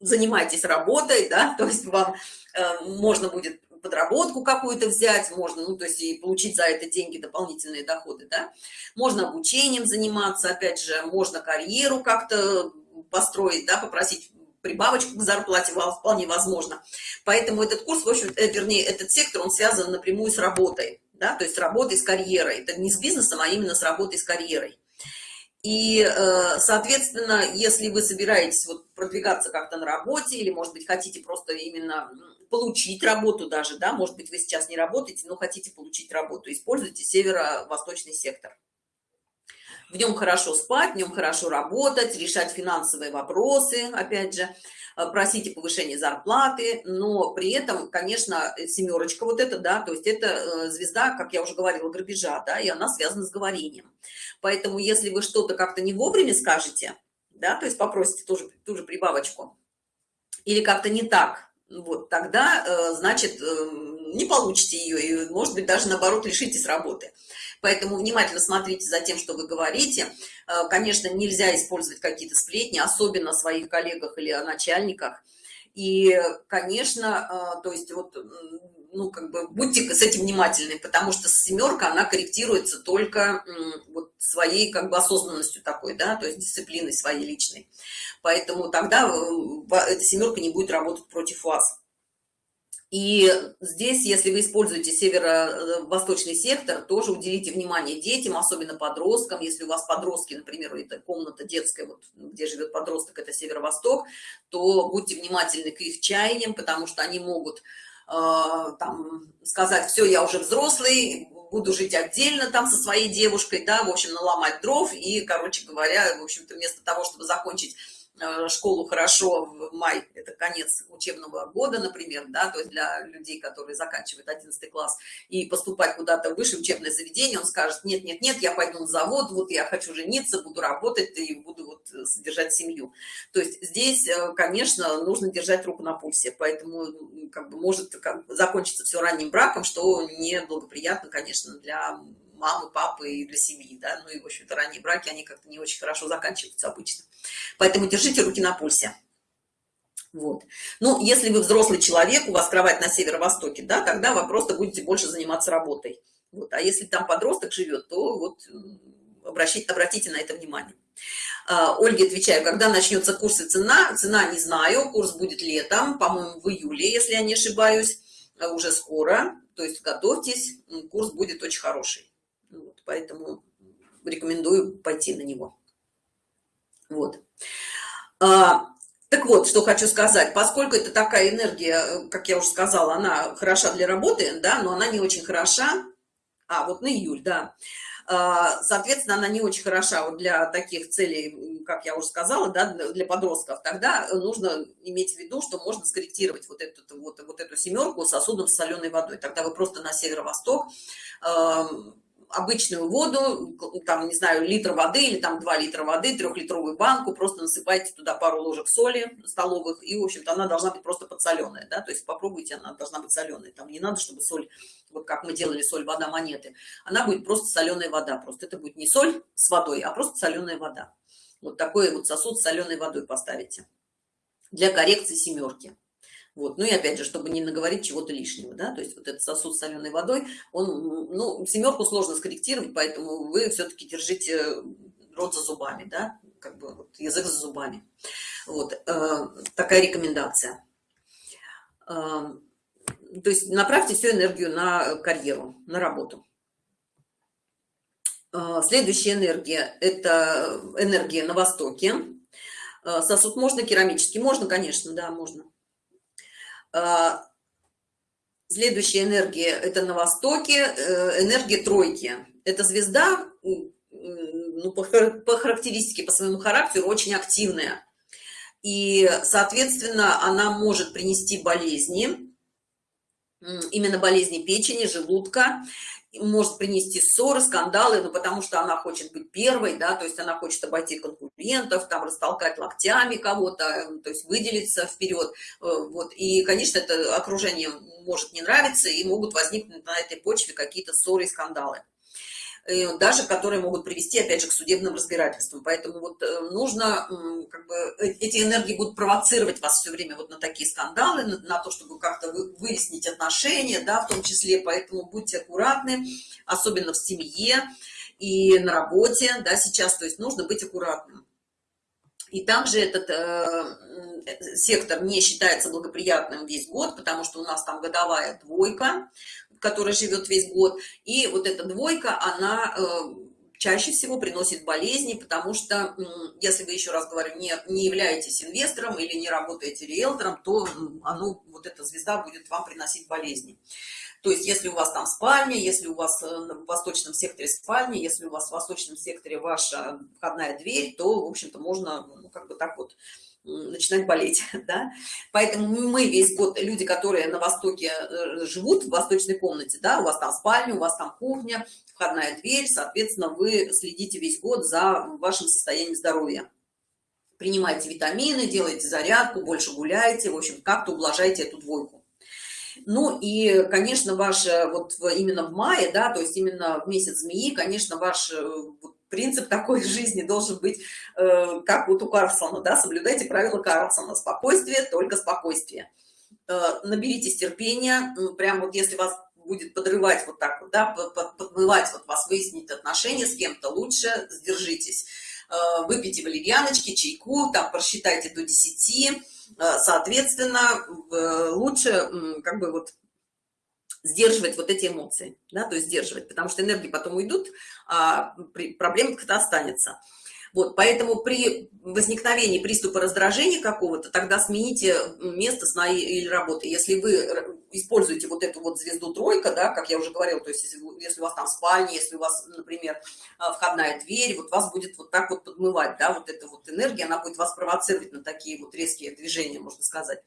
занимайтесь работой да [LAUGHS] то есть вам э, можно будет подработку какую-то взять можно ну то есть и получить за это деньги дополнительные доходы да. Можно обучением заниматься опять же можно карьеру как-то построить да попросить прибавочку к зарплате вполне возможно. Поэтому этот курс в общем э, вернее этот сектор он связан напрямую с работой да то есть с работой с карьерой. Это не с бизнесом а именно с работой с карьерой. И э, соответственно если вы собираетесь вот продвигаться как-то на работе или может быть хотите просто именно получить работу даже да может быть вы сейчас не работаете но хотите получить работу используйте северо-восточный сектор. В нем хорошо спать в нем хорошо работать решать финансовые вопросы опять же э, просите повышение зарплаты но при этом конечно семерочка вот это да то есть это э, звезда как я уже говорила грабежа да и она связана с говорением. Поэтому если вы что-то как-то не вовремя скажете да то есть попросите тоже ту же прибавочку или как-то не так вот тогда э, значит не получите ее и может быть даже наоборот лишитесь работы. Поэтому внимательно смотрите за тем что вы говорите. Э, конечно нельзя использовать какие-то сплетни особенно о своих коллегах или о начальниках. И конечно э, то есть вот ну как бы будьте с этим внимательны потому что семерка она корректируется только вот своей как бы осознанностью такой да то есть дисциплиной своей личной поэтому тогда э, эта семерка не будет работать против вас и здесь, если вы используете северо-восточный сектор, тоже уделите внимание детям, особенно подросткам. Если у вас подростки, например, это комната детская, вот, где живет подросток, это северо-восток, то будьте внимательны к их чаяниям, потому что они могут э, там, сказать, все, я уже взрослый, буду жить отдельно там со своей девушкой, да, в общем, наломать дров. И, короче говоря, в общем-то, вместо того, чтобы закончить Э, школу хорошо в май это конец учебного года например да то есть для людей которые заканчивают 11 класс и поступать куда-то выше учебное заведение он скажет нет нет нет я пойду на завод вот я хочу жениться буду работать и буду вот содержать семью то есть здесь э, конечно нужно держать руку на пульсе поэтому как бы может как закончиться все ранним браком что не благоприятно конечно для мамы, папы и для семьи, да, ну и, в общем-то, ранние браки, они как-то не очень хорошо заканчиваются обычно. Поэтому держите руки на пульсе. Вот. Ну, если вы взрослый человек, у вас кровать на северо-востоке, да, тогда вы просто будете больше заниматься работой. Вот. А если там подросток живет, то вот обращите, обратите на это внимание. А, Ольге отвечаю, когда начнется курс и цена? Цена не знаю, курс будет летом, по-моему, в июле, если я не ошибаюсь, а уже скоро. То есть готовьтесь, курс будет очень хороший поэтому рекомендую пойти на него. Вот. А, так вот что хочу сказать. Поскольку это такая энергия как я уже сказала она хороша для работы да но она не очень хороша. А вот на июль да. А, соответственно она не очень хороша вот для таких целей как я уже сказала да, для подростков. Тогда нужно иметь в виду что можно скорректировать вот эту вот, вот эту семерку сосудом с соленой водой. Тогда вы просто на северо-восток обычную воду, там, не знаю, литр воды или там 2 литра воды, трехлитровую банку, просто насыпайте туда пару ложек соли столовых, и, в общем-то, она должна быть просто подсоленная, да, то есть попробуйте, она должна быть соленая, там не надо, чтобы соль, вот как мы делали соль, вода, монеты, она будет просто соленая вода, просто это будет не соль с водой, а просто соленая вода. Вот такой вот сосуд с соленой водой поставите для коррекции семерки. Вот. Ну и опять же, чтобы не наговорить чего-то лишнего, да, то есть вот этот сосуд с соленой водой, он, ну, семерку сложно скорректировать, поэтому вы все-таки держите рот за зубами, да, как бы вот, язык за зубами. Вот, э, такая рекомендация. Э, то есть направьте всю энергию на карьеру, на работу. Э, следующая энергия – это энергия на Востоке. Э, сосуд можно керамический? Можно, конечно, да, можно. А, следующая энергия это на востоке э, энергия тройки. Это звезда ну, по, по характеристике по своему характеру очень активная. И соответственно она может принести болезни именно болезни печени, желудка, может принести ссоры, скандалы, ну, потому что она хочет быть первой, да, то есть она хочет обойти конкурентов, там, растолкать локтями кого-то, э, то есть выделиться вперед, э, вот, и, конечно, это окружение может не нравиться, и могут возникнуть на этой почве какие-то ссоры и скандалы. Э, даже которые могут привести, опять же, к судебным разбирательствам. Поэтому вот э, нужно, как бы, э, эти энергии будут провоцировать вас все время вот на такие скандалы, на, на то, чтобы как-то выяснить отношения, да, в том числе. Поэтому будьте аккуратны, особенно в семье и на работе, да, сейчас. То есть нужно быть аккуратным. И также этот э, сектор не считается благоприятным весь год, потому что у нас там годовая двойка, которая живет весь год. И вот эта двойка, она э, чаще всего приносит болезни, потому что, если вы, еще раз говорю, не, не являетесь инвестором или не работаете риэлтором, то оно, вот эта звезда будет вам приносить болезни. То есть, если у вас там спальня, если у вас э, в восточном секторе спальня, если у вас в восточном секторе ваша входная дверь, то, в общем-то, можно, ну, как бы так вот, начинать болеть, [LAUGHS] да. Поэтому мы весь год, люди, которые на Востоке э, живут, в восточной комнате, да, у вас там спальня, у вас там кухня, входная дверь, соответственно, вы следите весь год за вашим состоянием здоровья. Принимайте витамины, делайте зарядку, больше гуляйте, в общем, как-то ублажайте эту двойку. Ну и, конечно, ваш, вот именно в мае, да, то есть именно в месяц змеи, конечно, ваш э, вот, принцип такой [LAUGHS] жизни должен быть, э, как вот у Карлсона, да, соблюдайте правила Карлсона, спокойствие, только спокойствие. Э, наберитесь терпения, прям вот если вас будет подрывать вот так вот, да, подмывать вот вас, выяснить отношения с кем-то, лучше сдержитесь. Э, выпейте валерьяночки, чайку, там просчитайте до 10, э, соответственно, лучше как бы вот сдерживать вот эти эмоции, да, то есть сдерживать, потому что энергии потом уйдут, а проблема как-то останется. Вот, поэтому при возникновении приступа раздражения какого-то, тогда смените место сна или работы. Если вы используете вот эту вот звезду тройка, да, как я уже говорила, то есть если, если у вас там спальня, если у вас, например, а, входная дверь, вот вас будет вот так вот подмывать, да, вот эта вот энергия, она будет вас провоцировать на такие вот резкие движения, можно сказать.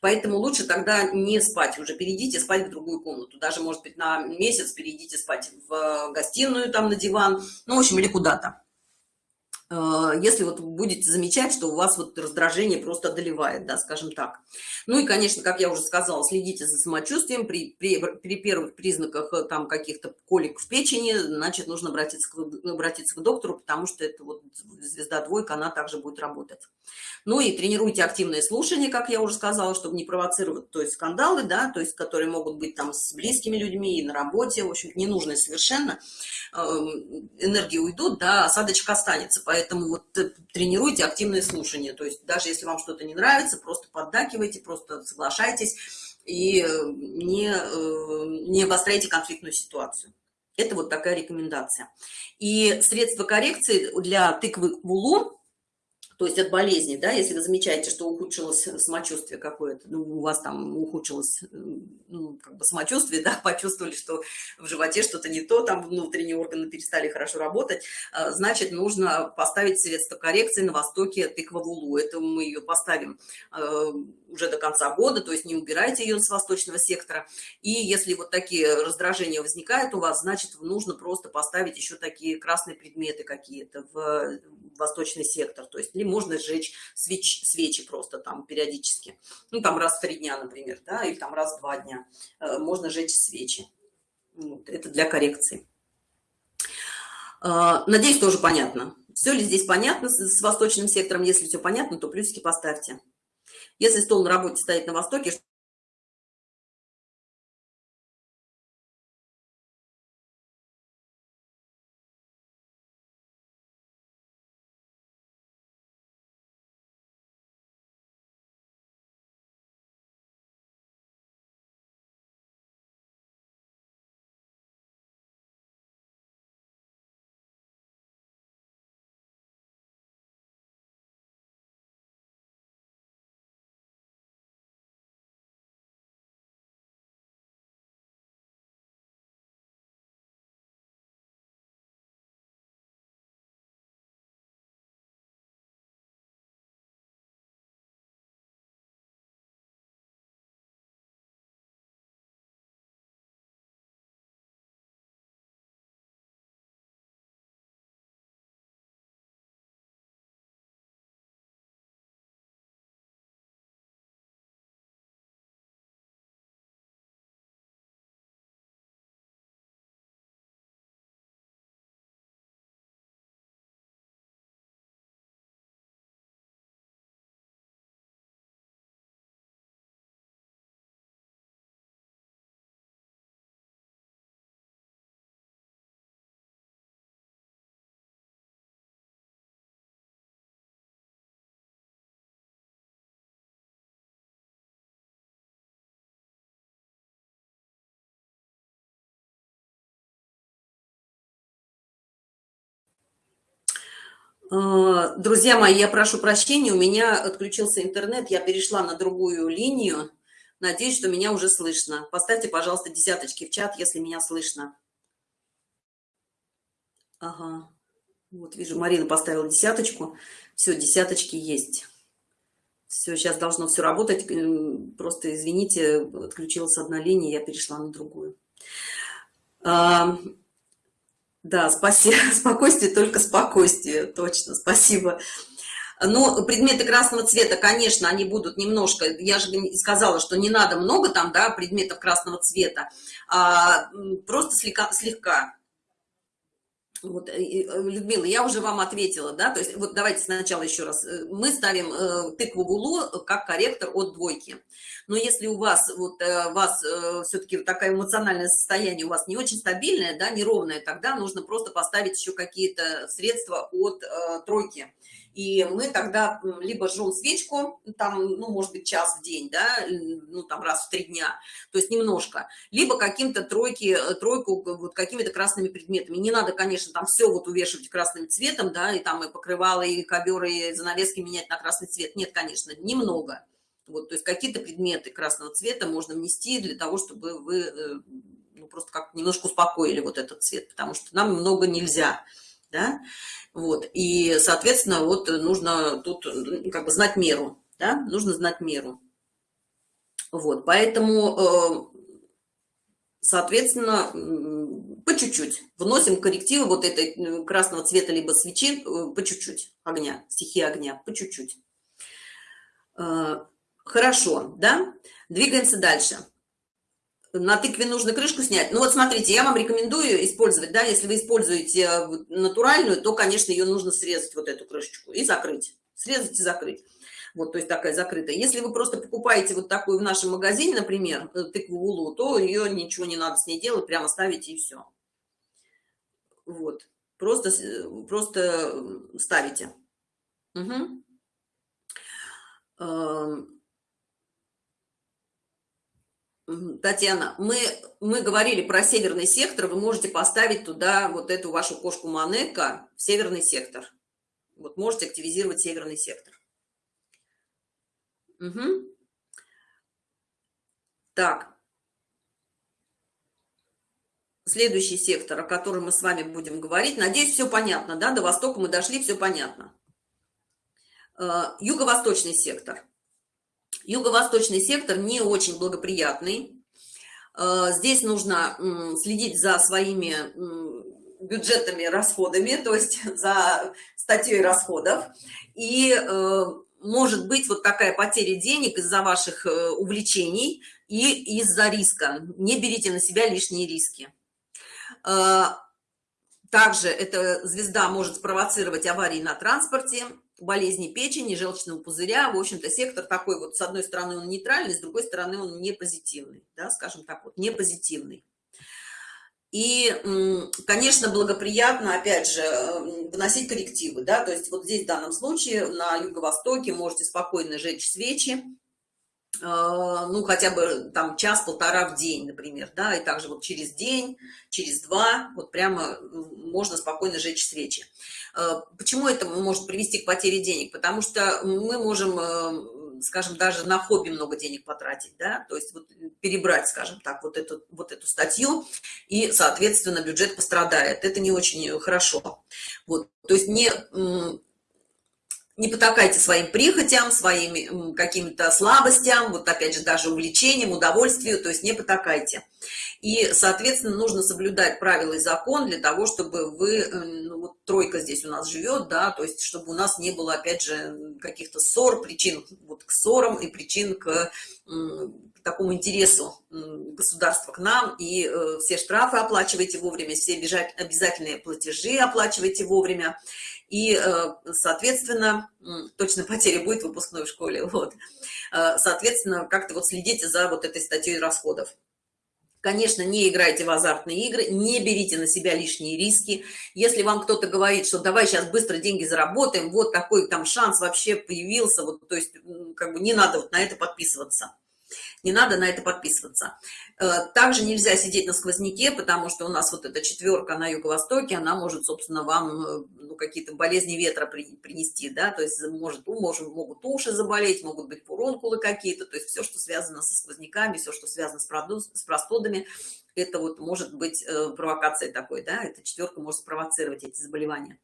Поэтому лучше тогда не спать, уже перейдите спать в другую комнату, даже, может быть, на месяц перейдите спать в гостиную, там, на диван, ну, в общем, или куда-то. Э, если вот будете замечать, что у вас вот раздражение просто одолевает, да, скажем так. Ну и, конечно, как я уже сказала, следите за самочувствием. При, при, при первых признаках э, там каких-то колик в печени, значит, нужно обратиться к, обратиться к доктору, потому что это вот звезда двойка, она также будет работать. Ну и тренируйте активное слушание, как я уже сказала, чтобы не провоцировать, то есть скандалы, да, то есть которые могут быть там с близкими людьми и на работе, в общем, ненужные совершенно. Эм, энергии уйдут, да, осадочек останется, поэтому Поэтому вот э, тренируйте активное слушание. То есть даже если вам что-то не нравится, просто поддакивайте, просто соглашайтесь и э, не, э, не обостряйте конфликтную ситуацию. Это вот такая рекомендация. И средства коррекции для тыквы вулун то есть от болезни, да, если вы замечаете, что ухудшилось самочувствие какое-то, ну, у вас там ухудшилось ну, как бы самочувствие, [LAUGHS] да, почувствовали, что в животе что-то не то, там внутренние органы перестали хорошо работать, а, значит, нужно поставить средство коррекции на востоке тыквовулу. Это мы ее поставим а, уже до конца года, то есть не убирайте ее с восточного сектора. И если вот такие раздражения возникают у вас, значит, нужно просто поставить еще такие красные предметы какие-то в восточный сектор, то есть можно сжечь свеч, свечи просто там периодически. Ну, там раз в три дня, например, да, или там раз в два дня. Э, можно сжечь свечи. Вот, это для коррекции. Э, надеюсь, тоже понятно. Все ли здесь понятно с восточным сектором? Если все понятно, то плюсики поставьте. Если стол на работе стоит на востоке, друзья мои, я прошу прощения, у меня отключился интернет, я перешла на другую линию. Надеюсь, что меня уже слышно. Поставьте, пожалуйста, десяточки в чат, если меня слышно. Ага. Вот вижу, Марина поставила десяточку. Все, десяточки есть. Все, сейчас должно все работать. Просто, извините, отключилась одна линия, я перешла на другую. Да, спасибо. [LAUGHS] Спокойствие, только спокойствие. Точно, спасибо. Но предметы красного цвета, конечно, они будут немножко, я же сказала, что не надо много там, да, предметов красного цвета, а просто слегка, слегка вот, э, Людмила, я уже вам ответила, да, то есть вот давайте сначала еще раз. Э, мы ставим э, тыкву в улу как корректор от двойки. Но если у вас, вот, вас все-таки такое эмоциональное состояние у вас не очень стабильное, да, неровное, тогда нужно просто поставить еще какие-то средства от тройки и мы тогда либо жжем свечку, там, ну, может быть, час в день, да, ну, там, раз в три дня, то есть немножко, либо каким-то тройки, э, тройку вот какими-то красными предметами. Не надо, конечно, там все вот увешивать красным цветом, да, и там и покрывало, и ковер, и занавески менять на красный цвет. Нет, конечно, немного. Вот, то есть какие-то предметы красного цвета можно внести для того, чтобы вы э, ну, просто как немножко успокоили вот этот цвет, потому что нам много нельзя да, вот, и, соответственно, вот нужно тут как бы знать меру, да, нужно знать меру, вот, поэтому, э, соответственно, по чуть-чуть вносим коррективы вот этой э, красного цвета либо свечи э, по чуть-чуть огня, стихии огня, по чуть-чуть. Хорошо, да, двигаемся дальше на тыкве нужно крышку снять. Ну вот смотрите, я вам рекомендую использовать, да, если вы используете э, натуральную, то, конечно, ее нужно срезать, вот эту крышечку, и закрыть. Срезать и закрыть. Вот, то есть такая закрытая. Если вы просто покупаете вот такую в нашем магазине, например, э, тыкву улу, то ее ничего не надо с ней делать, прямо ставите и все. Вот. Просто, э, просто ставите. Угу. Татьяна, мы, мы говорили про северный сектор, вы можете поставить туда вот эту вашу кошку Манека в северный сектор. Вот можете активизировать северный сектор. Угу. Так. Следующий сектор, о котором мы с вами будем говорить. Надеюсь, все понятно, да? До востока мы дошли, все понятно. Э, юго-восточный сектор. Юго-восточный сектор не очень благоприятный. Э, здесь нужно следить за своими бюджетными расходами, то есть [LAUGHS] за статьей расходов. И э, может быть вот такая потеря денег из-за ваших э, увлечений и из-за риска. Не берите на себя лишние риски. Также эта звезда может спровоцировать аварии на транспорте, болезни печени, желчного пузыря. В общем-то, сектор такой вот, с одной стороны, он нейтральный, с другой стороны, он не позитивный, да, скажем так, вот, не позитивный. И, конечно, благоприятно, опять же, вносить коррективы, да, то есть вот здесь в данном случае на юго-востоке можете спокойно жечь свечи, ну, хотя бы там час-полтора в день, например, да, и также вот через день, через два, вот прямо можно спокойно жечь свечи. А, почему это может привести к потере денег? Потому что мы можем, э, скажем, даже на хобби много денег потратить, да, то есть вот перебрать, скажем так, вот эту, вот эту статью, и, соответственно, бюджет пострадает. Это не очень хорошо. Вот, то есть не не потакайте своим прихотям, своим каким-то слабостям, вот опять же даже увлечением, удовольствию, то есть не потакайте. И, соответственно, нужно соблюдать правила и закон для того, чтобы вы, э, ну, вот тройка здесь у нас живет, да, то есть чтобы у нас не было, опять же, каких-то ссор, причин вот к ссорам и причин к, к такому интересу государства к нам, и э, все штрафы оплачивайте вовремя, все обязательные платежи оплачивайте вовремя, и, э, соответственно, точно потеря будет выпускной в школе, [LAUGHS] вот, э, соответственно, как-то вот следите за вот этой статьей расходов. Конечно, не играйте в азартные игры, не берите на себя лишние риски. Если вам кто-то говорит, что давай сейчас быстро деньги заработаем, вот такой там шанс вообще появился, вот, то есть как бы не надо вот на это подписываться. Не надо на это подписываться. Э, также нельзя сидеть на сквозняке потому что у нас вот эта четверка на юго-востоке она может собственно вам э, ну, какие-то болезни ветра принести да то есть может может могут уши заболеть могут быть фурункулы какие-то то есть все что связано со сквозняками все что связано с простудами это вот может быть э, провокацией такой да эта четверка может спровоцировать эти заболевания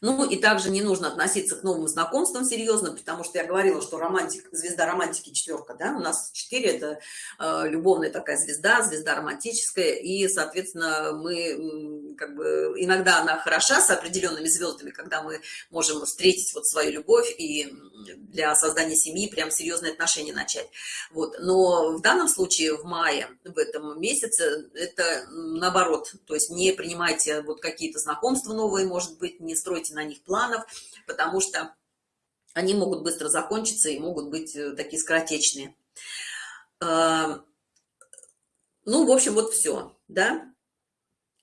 ну и также не нужно относиться к новым знакомствам серьезно, потому что я говорила, что романтик, звезда романтики четверка, да, у нас 4 это э, любовная такая звезда, звезда романтическая, и, соответственно, мы как бы иногда она хороша с определенными звездами, когда мы можем встретить вот свою любовь и для создания семьи прям серьезные отношения начать. Вот, но в данном случае в мае, в этом месяце, это наоборот, то есть не принимайте вот какие-то знакомства новые, может быть, не стройте на них планов, потому что они могут быстро закончиться и могут быть э, такие скоротечные. А, ну, в общем, вот все, да.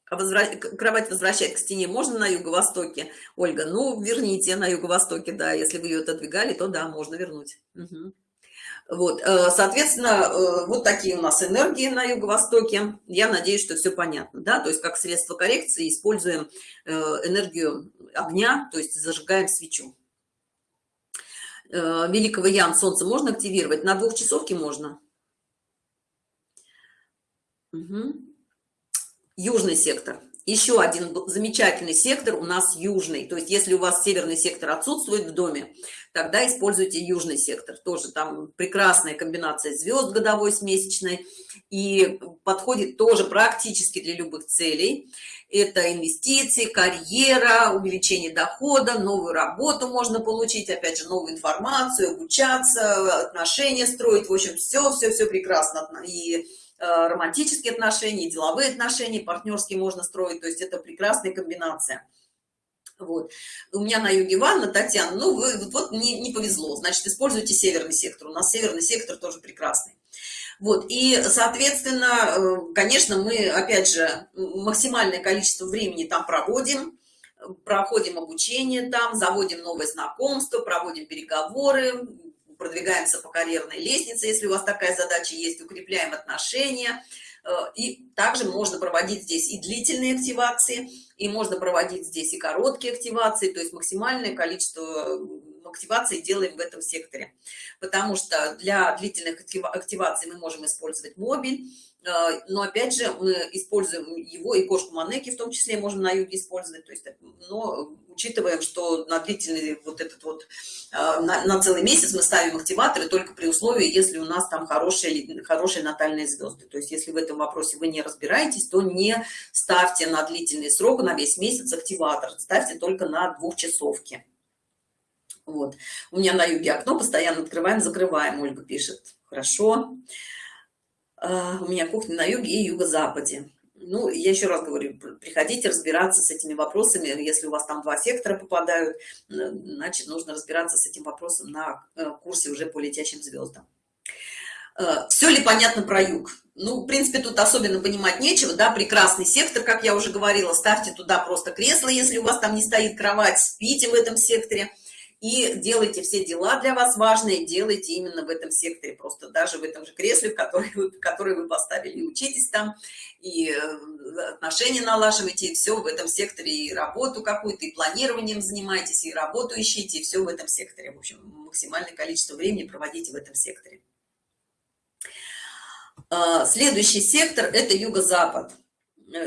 А. Кровать возвращать к стене можно на юго-востоке, Ольга? Ну, верните на юго-востоке, да. Если вы ее отодвигали, то да, можно вернуть. Угу. Вот, э, соответственно, э, вот такие у нас энергии на юго-востоке. Я надеюсь, что все понятно, да, то есть как средство коррекции используем э, энергию огня, то есть зажигаем свечу. Великого Ян Солнце можно активировать? На двухчасовке можно. Угу. Южный сектор еще один замечательный сектор у нас южный. То есть если у вас северный сектор отсутствует в доме тогда используйте южный сектор. Тоже там прекрасная комбинация звезд годовой с месячной. И подходит тоже практически для любых целей. Это инвестиции карьера увеличение дохода новую работу можно получить опять же новую информацию обучаться отношения строить. В общем все все все прекрасно. И романтические отношения, деловые отношения, партнерские можно строить, то есть это прекрасная комбинация. Вот. У меня на юге ванна, Татьяна, ну, вы, вот, вот не, не повезло, значит, используйте северный сектор. У нас северный сектор тоже прекрасный. Вот, и, соответственно, э, конечно, мы, опять же, максимальное количество времени там проводим, проходим обучение там, заводим новые знакомства, проводим переговоры, продвигаемся по карьерной лестнице, если у вас такая задача есть, укрепляем отношения. Э, и также можно проводить здесь и длительные активации, и можно проводить здесь и короткие активации, то есть максимальное количество активации делаем в этом секторе. Потому что для длительных активаций мы можем использовать мобиль, а, но опять же мы используем его и кошку манеки в том числе можем на юге использовать то есть но учитываем что на длительный вот этот вот а, на, на целый месяц мы ставим активаторы только при условии если у нас там хорошие хорошие натальные звезды. То есть если в этом вопросе вы не разбираетесь то не ставьте на длительный срок на весь месяц активатор. Ставьте только на двухчасовки. Вот. У меня на юге окно постоянно открываем закрываем ольга пишет. Хорошо. А, у меня кухня на юге и юго-западе ну я еще раз говорю приходите разбираться с этими вопросами. Если у вас там два сектора попадают значит нужно разбираться с этим вопросом на э, курсе уже по летящим звездам э, все ли понятно про юг? Ну в принципе тут особенно понимать нечего да прекрасный сектор как я уже говорила. Ставьте туда просто кресло если у вас там не стоит кровать спите в этом секторе и делайте все дела для вас важные делайте именно в этом секторе просто даже в этом же кресле в который вы, который вы поставили учитесь там и э, отношения налаживайте и все в этом секторе и работу какую-то и планированием занимайтесь и работу ищите и все в этом секторе. В общем максимальное количество времени проводите в этом секторе. А, следующий сектор это юго-запад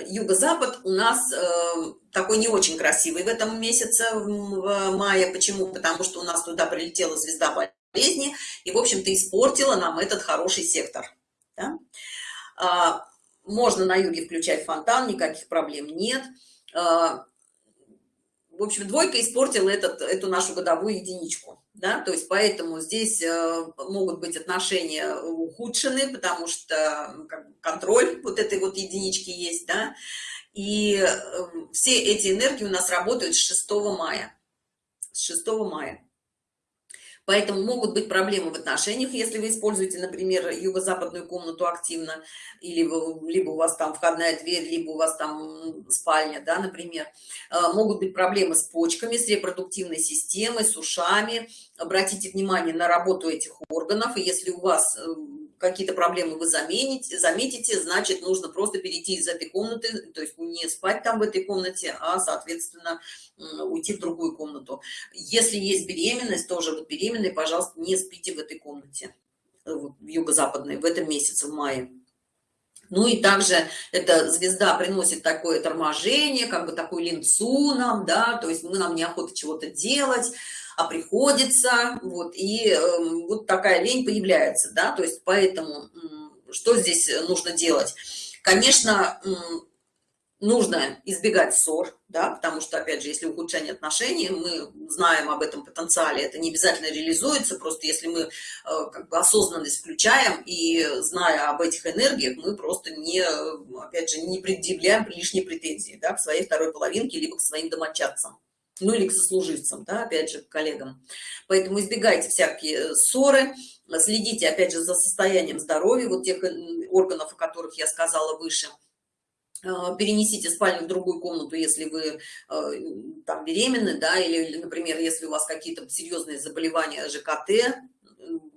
юго-запад у нас э, такой не очень красивый в этом месяце в мае. Почему? Потому что у нас туда прилетела звезда болезни и в общем-то испортила нам этот хороший сектор да? а, можно на юге включать фонтан никаких проблем нет. А, в общем двойка испортила этот эту нашу годовую единичку да, то есть поэтому здесь э, могут быть отношения ухудшены, потому что контроль вот этой вот единички есть, да, и э, все эти энергии у нас работают с 6 мая, с 6 мая. Поэтому могут быть проблемы в отношениях, если вы используете, например, юго-западную комнату активно, или либо у вас там входная дверь, либо у вас там спальня, да, например. А, могут быть проблемы с почками, с репродуктивной системой, с ушами. Обратите внимание на работу этих органов, и если у вас э, какие-то проблемы вы замените, заметите, значит, нужно просто перейти из этой комнаты, то есть не спать там в этой комнате, а, соответственно, уйти в другую комнату. Если есть беременность, тоже вот беременные, пожалуйста, не спите в этой комнате, в юго-западной, в этом месяце, в мае. Ну и также эта звезда приносит такое торможение, как бы такую линцу нам, да, то есть мы нам неохота чего-то делать, а приходится, вот, и э, вот такая лень появляется, да, то есть поэтому что здесь нужно делать? Конечно, нужно избегать ссор, да, потому что, опять же, если ухудшение отношений, мы знаем об этом потенциале, это не обязательно реализуется, просто если мы э, как бы осознанность включаем и, зная об этих энергиях, мы просто не, опять же, не предъявляем лишние претензии, да, к своей второй половинке, либо к своим домочадцам ну или к сослуживцам, да, опять же, к коллегам. Поэтому избегайте всякие ссоры, следите, опять же, за состоянием здоровья, вот тех органов, о которых я сказала выше. А, перенесите спальню в другую комнату, если вы там беременны, да, или, например, если у вас какие-то серьезные заболевания ЖКТ,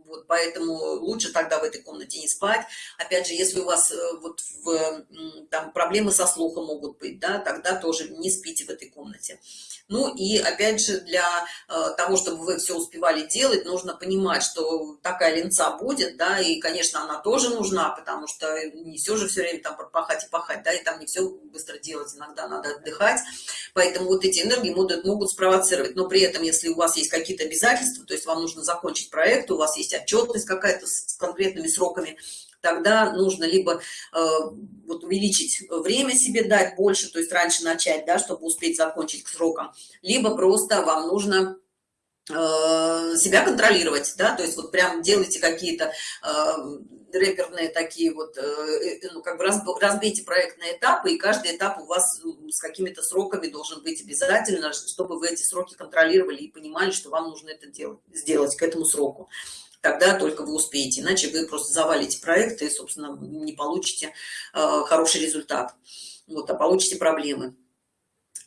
вот поэтому лучше тогда в этой комнате не спать. Опять же, если у вас э, вот в, там проблемы со слухом могут быть, да, тогда тоже не спите в этой комнате. Ну и опять же, для э, того, чтобы вы все успевали делать, нужно понимать, что такая линца будет, да, и, конечно, она тоже нужна, потому что не все же все время там пахать и пахать, да, и там не все быстро делать, иногда надо отдыхать. Поэтому вот эти энергии могут, могут спровоцировать. Но при этом, если у вас есть какие-то обязательства, то есть вам нужно закончить проект, у вас есть отчетность какая-то с конкретными сроками, тогда нужно либо э, вот увеличить время себе дать больше, то есть раньше начать, да, чтобы успеть закончить к срокам, либо просто вам нужно э, себя контролировать, да, то есть вот прям делайте какие-то э, рэперные такие вот, э, э ну, как бы разбейте проектные этапы, и каждый этап у вас с какими-то сроками должен быть обязательно, чтобы вы эти сроки контролировали и понимали, что вам нужно это делать, сделать к этому сроку тогда только вы успеете иначе вы просто завалите проект и собственно не получите э, хороший результат вот а получите проблемы.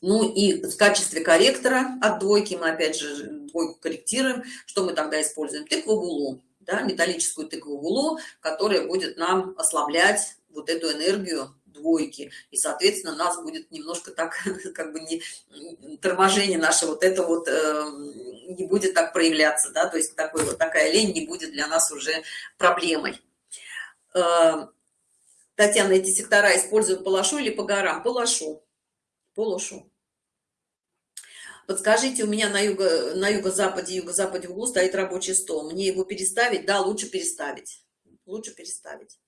Ну и в качестве корректора от двойки мы опять же двойку корректируем. Что мы тогда используем? Тыкву гулу да, металлическую тыкву гулу которая будет нам ослаблять вот эту энергию двойки и соответственно нас будет немножко так [LAUGHS] как бы не торможение наше вот это вот э, не будет так проявляться, да, то есть такой вот такая лень не будет для нас уже проблемой. Э, Татьяна, эти сектора используют по лошу или по горам? По лошу. По лошу. Подскажите, у меня на юго на юго-западе, юго-западе углу стоит рабочий стол. Мне его переставить? Да, лучше переставить. Лучше переставить.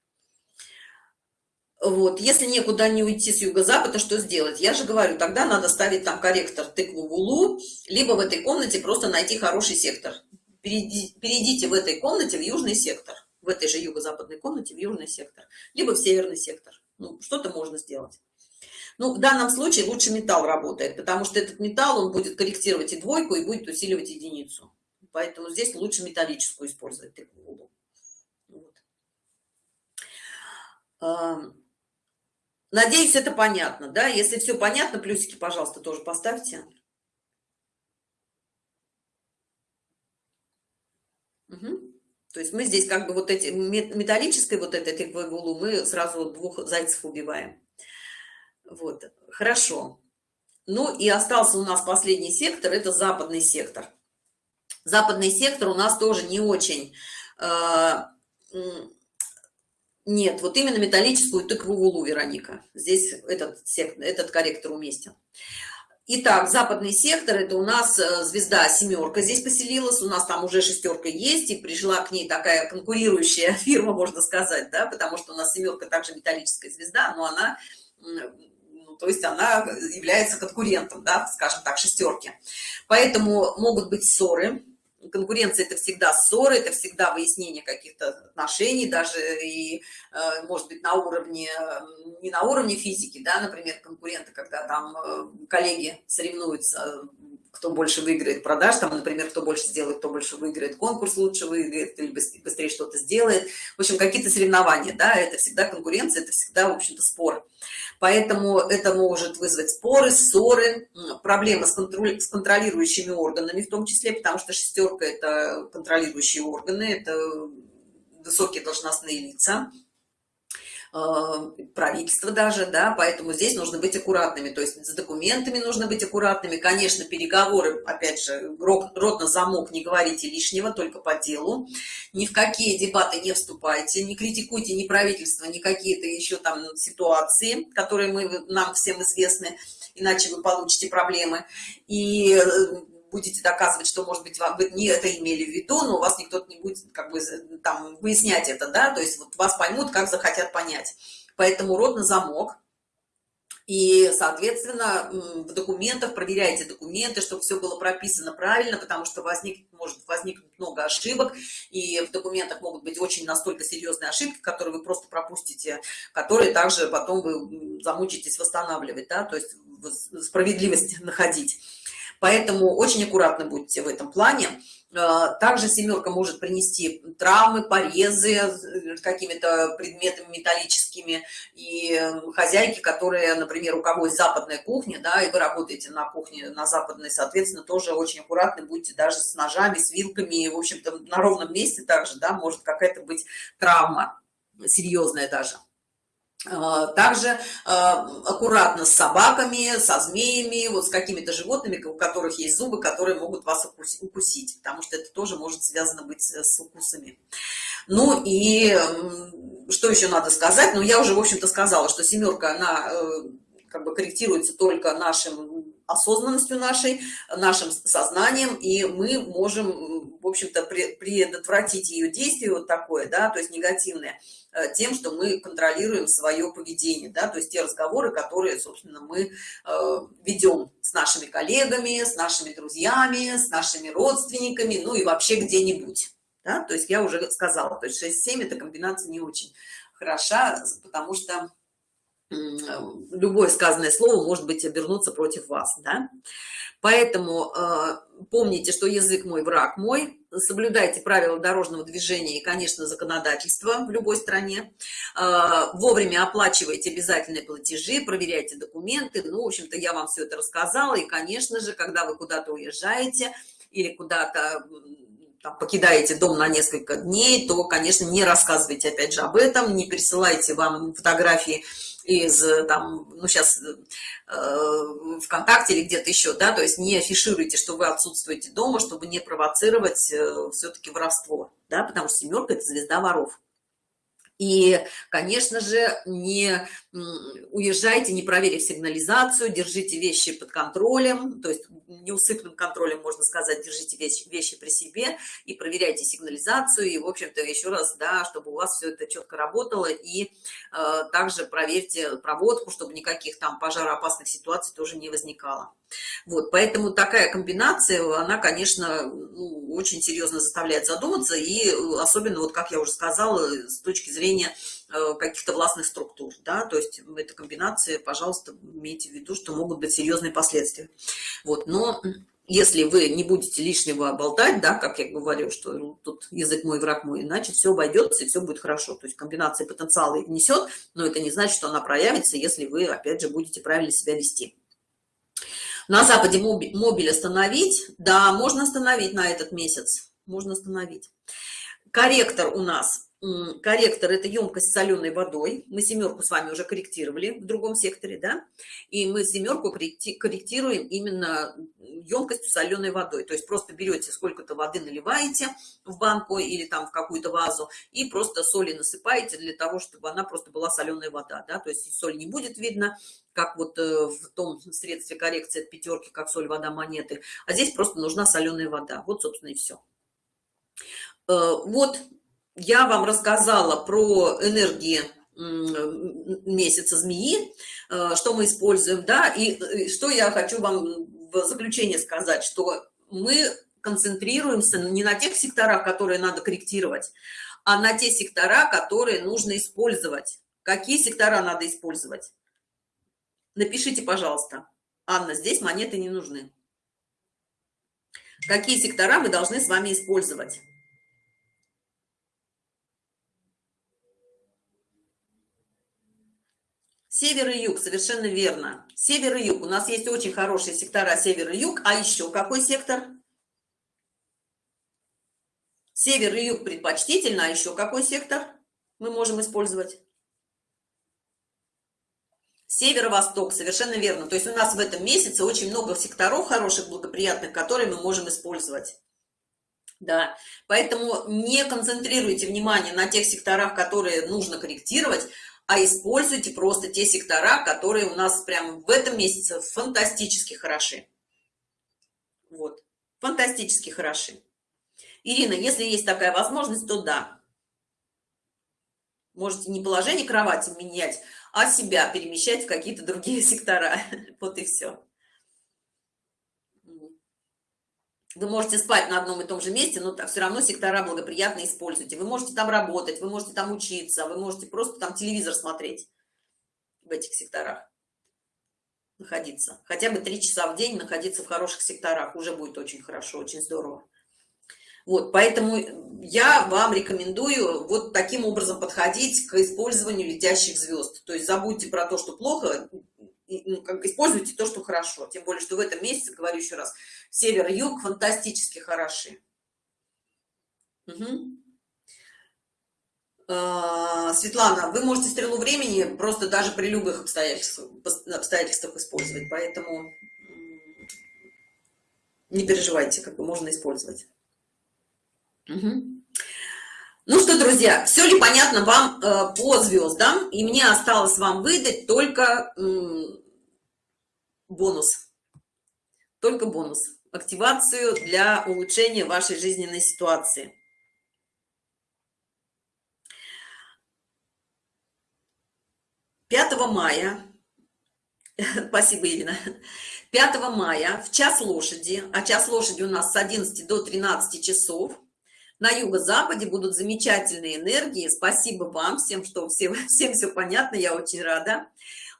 Вот, если некуда не уйти с юго-запада, что сделать? Я же говорю, тогда надо ставить там корректор тыкву в либо в этой комнате просто найти хороший сектор. Перейди, перейдите в этой комнате в южный сектор, в этой же юго-западной комнате в южный сектор, либо в северный сектор. Ну, что-то можно сделать. Ну, в данном случае лучше металл работает, потому что этот металл, он будет корректировать и двойку, и будет усиливать единицу. Поэтому здесь лучше металлическую использовать тыкву в. Вот. Надеюсь, это понятно, да? Если все понятно, плюсики, пожалуйста, тоже поставьте. Угу. То есть мы здесь как бы вот эти металлической вот этой тыквой мы сразу двух зайцев убиваем. Вот, хорошо. Ну и остался у нас последний сектор, это западный сектор. Западный сектор у нас тоже не очень э, нет, вот именно металлическую тыкву вулу, Вероника. Здесь этот, сектор, этот корректор уместен. Итак, западный сектор, это у нас э, звезда семерка здесь поселилась, у нас там уже шестерка есть, и пришла к ней такая конкурирующая [LAUGHS] фирма, можно сказать, да, потому что у нас семерка также металлическая звезда, но она, ну, то есть она является конкурентом, да, скажем так, шестерки. Поэтому могут быть ссоры, конкуренция это всегда ссоры это всегда выяснение каких-то отношений даже и э, может быть на уровне не на уровне физики да например конкуренты когда там э, коллеги соревнуются кто больше выиграет продаж там например кто больше сделает кто больше выиграет конкурс лучше выиграет или быстрее что-то сделает. В общем какие-то соревнования да это всегда конкуренция это всегда в общем-то спор. Поэтому это может вызвать споры ссоры проблемы с, контроль, с контролирующими органами в том числе потому что шестерка это контролирующие органы это высокие должностные лица правительства даже, да, поэтому здесь нужно быть аккуратными, то есть с документами нужно быть аккуратными, конечно, переговоры, опять же, рот, рот на замок, не говорите лишнего, только по делу, ни в какие дебаты не вступайте, не критикуйте ни правительство, ни какие-то еще там ситуации, которые мы, нам всем известны, иначе вы получите проблемы, и э, будете доказывать, что, может быть, вы не это имели в виду, но у вас никто не будет как бы там выяснять это, да, то есть вот вас поймут, как захотят понять. Поэтому рот на замок. И, соответственно, в документах проверяйте документы, чтобы все было прописано правильно, потому что возник, может возникнуть много ошибок, и в документах могут быть очень настолько серьезные ошибки, которые вы просто пропустите, которые также потом вы замучитесь восстанавливать, да, то есть справедливость [LAUGHS] находить. Поэтому очень аккуратно будьте в этом плане. Э, также семерка может принести травмы, порезы э, какими-то предметами металлическими. И э, хозяйки, которые, например, у кого есть западная кухня, да, и вы работаете на кухне, на западной, соответственно, тоже очень аккуратны будьте даже с ножами, с вилками. В общем-то, на ровном месте также, да, может какая-то быть травма, серьезная даже. А, также а, аккуратно с собаками, со змеями, вот с какими-то животными, у которых есть зубы, которые могут вас укусить, потому что это тоже может связано быть с укусами. Ну и что еще надо сказать? Ну, я уже, в общем-то, сказала, что семерка, она э, как бы корректируется только нашим осознанностью нашей, нашим сознанием, и мы можем, в общем-то, предотвратить ее действие вот такое, да, то есть негативное, э, тем, что мы контролируем свое поведение, да, то есть те разговоры, которые, собственно, мы э, ведем с нашими коллегами, с нашими друзьями, с нашими родственниками, ну и вообще где-нибудь, да, то есть я уже сказала, то есть 6-7 эта комбинация не очень хороша, потому что любое сказанное слово может быть обернуться против вас да? поэтому э, помните что язык мой враг мой. Соблюдайте правила дорожного движения и конечно законодательство в любой стране. Э, вовремя оплачивайте обязательные платежи проверяйте документы. Ну в общем-то я вам все это рассказала. И конечно же когда вы куда-то уезжаете или куда-то там, покидаете дом на несколько дней то конечно не рассказывайте опять же об этом не присылайте вам фотографии из там ну сейчас э, вконтакте или где-то еще да то есть не афишируйте что вы отсутствуете дома чтобы не провоцировать э, все-таки воровство да потому что семерка это звезда воров. И конечно же не уезжайте не проверив сигнализацию держите вещи под контролем. То есть неусыпным контролем можно сказать держите вещи, вещи при себе и проверяйте сигнализацию. И в общем-то еще раз да чтобы у вас все это четко работало. И э, также проверьте проводку чтобы никаких там пожароопасных ситуаций тоже не возникало. Вот поэтому такая комбинация она конечно ну, очень серьезно заставляет задуматься. И особенно вот как я уже сказала с точки зрения Э, каких-то властных структур да то есть в этой комбинации пожалуйста имейте в виду что могут быть серьезные последствия. Вот но если вы не будете лишнего болтать да как я говорю что тут язык мой враг мой иначе все обойдется и все будет хорошо. То есть комбинация потенциала несет но это не значит что она проявится если вы опять же будете правильно себя вести. На западе мобиль остановить? Да можно остановить на этот месяц. Можно остановить. Корректор у нас корректор это емкость с соленой водой. Мы семерку с вами уже корректировали в другом секторе да? И мы семерку корректируем именно емкостью соленой водой. То есть просто берете сколько-то воды наливаете в банку или там в какую-то вазу и просто соли насыпаете для того чтобы она просто была соленая вода да? То есть соль не будет видно как вот э, в том средстве коррекции от пятерки как соль вода монеты. А здесь просто нужна соленая вода. Вот собственно и все э, вот я вам рассказала про энергии месяца змеи э, что мы используем да и что я хочу вам в заключение сказать что мы концентрируемся не на тех секторах которые надо корректировать а на те сектора которые нужно использовать. Какие сектора надо использовать? Напишите пожалуйста. Анна здесь монеты не нужны. Какие сектора мы должны с вами использовать Север и юг, совершенно верно. Север и юг. У нас есть очень хорошие сектора север и юг. А еще какой сектор? Север и юг предпочтительно, а еще какой сектор мы можем использовать? Северо-восток, совершенно верно. То есть у нас в этом месяце очень много секторов хороших, благоприятных, которые мы можем использовать. Да, поэтому не концентрируйте внимание на тех секторах, которые нужно корректировать, а используйте просто те сектора, которые у нас прямо в этом месяце фантастически хороши. Вот, фантастически хороши. Ирина, если есть такая возможность, то да. Можете не положение кровати менять, а себя перемещать в какие-то другие [LAUGHS] сектора. Вот и все. Вы можете спать на одном и том же месте, но все равно сектора благоприятно используйте. Вы можете там работать, вы можете там учиться, вы можете просто там телевизор смотреть в этих секторах. Находиться. Хотя бы три часа в день находиться в хороших секторах. Уже будет очень хорошо, очень здорово. Вот, поэтому я вам рекомендую вот таким образом подходить к использованию летящих звезд. То есть забудьте про то, что плохо, используйте то, что хорошо. Тем более, что в этом месяце, говорю еще раз, север юг фантастически хороши. Угу. Светлана, вы можете стрелу времени просто даже при любых обстоятельствах, обстоятельствах использовать, поэтому не переживайте, как бы можно использовать. Угу. Ну что, друзья, все ли понятно вам э, по звездам? И мне осталось вам выдать только э, бонус. Только бонус. Активацию для улучшения вашей жизненной ситуации. Пятого мая, [LAUGHS] спасибо, Ирина, 5 мая в час лошади, а час лошади у нас с 11 до 13 часов, на юго-западе будут замечательные энергии. Спасибо вам всем, что всем, [LAUGHS] всем все понятно, я очень рада.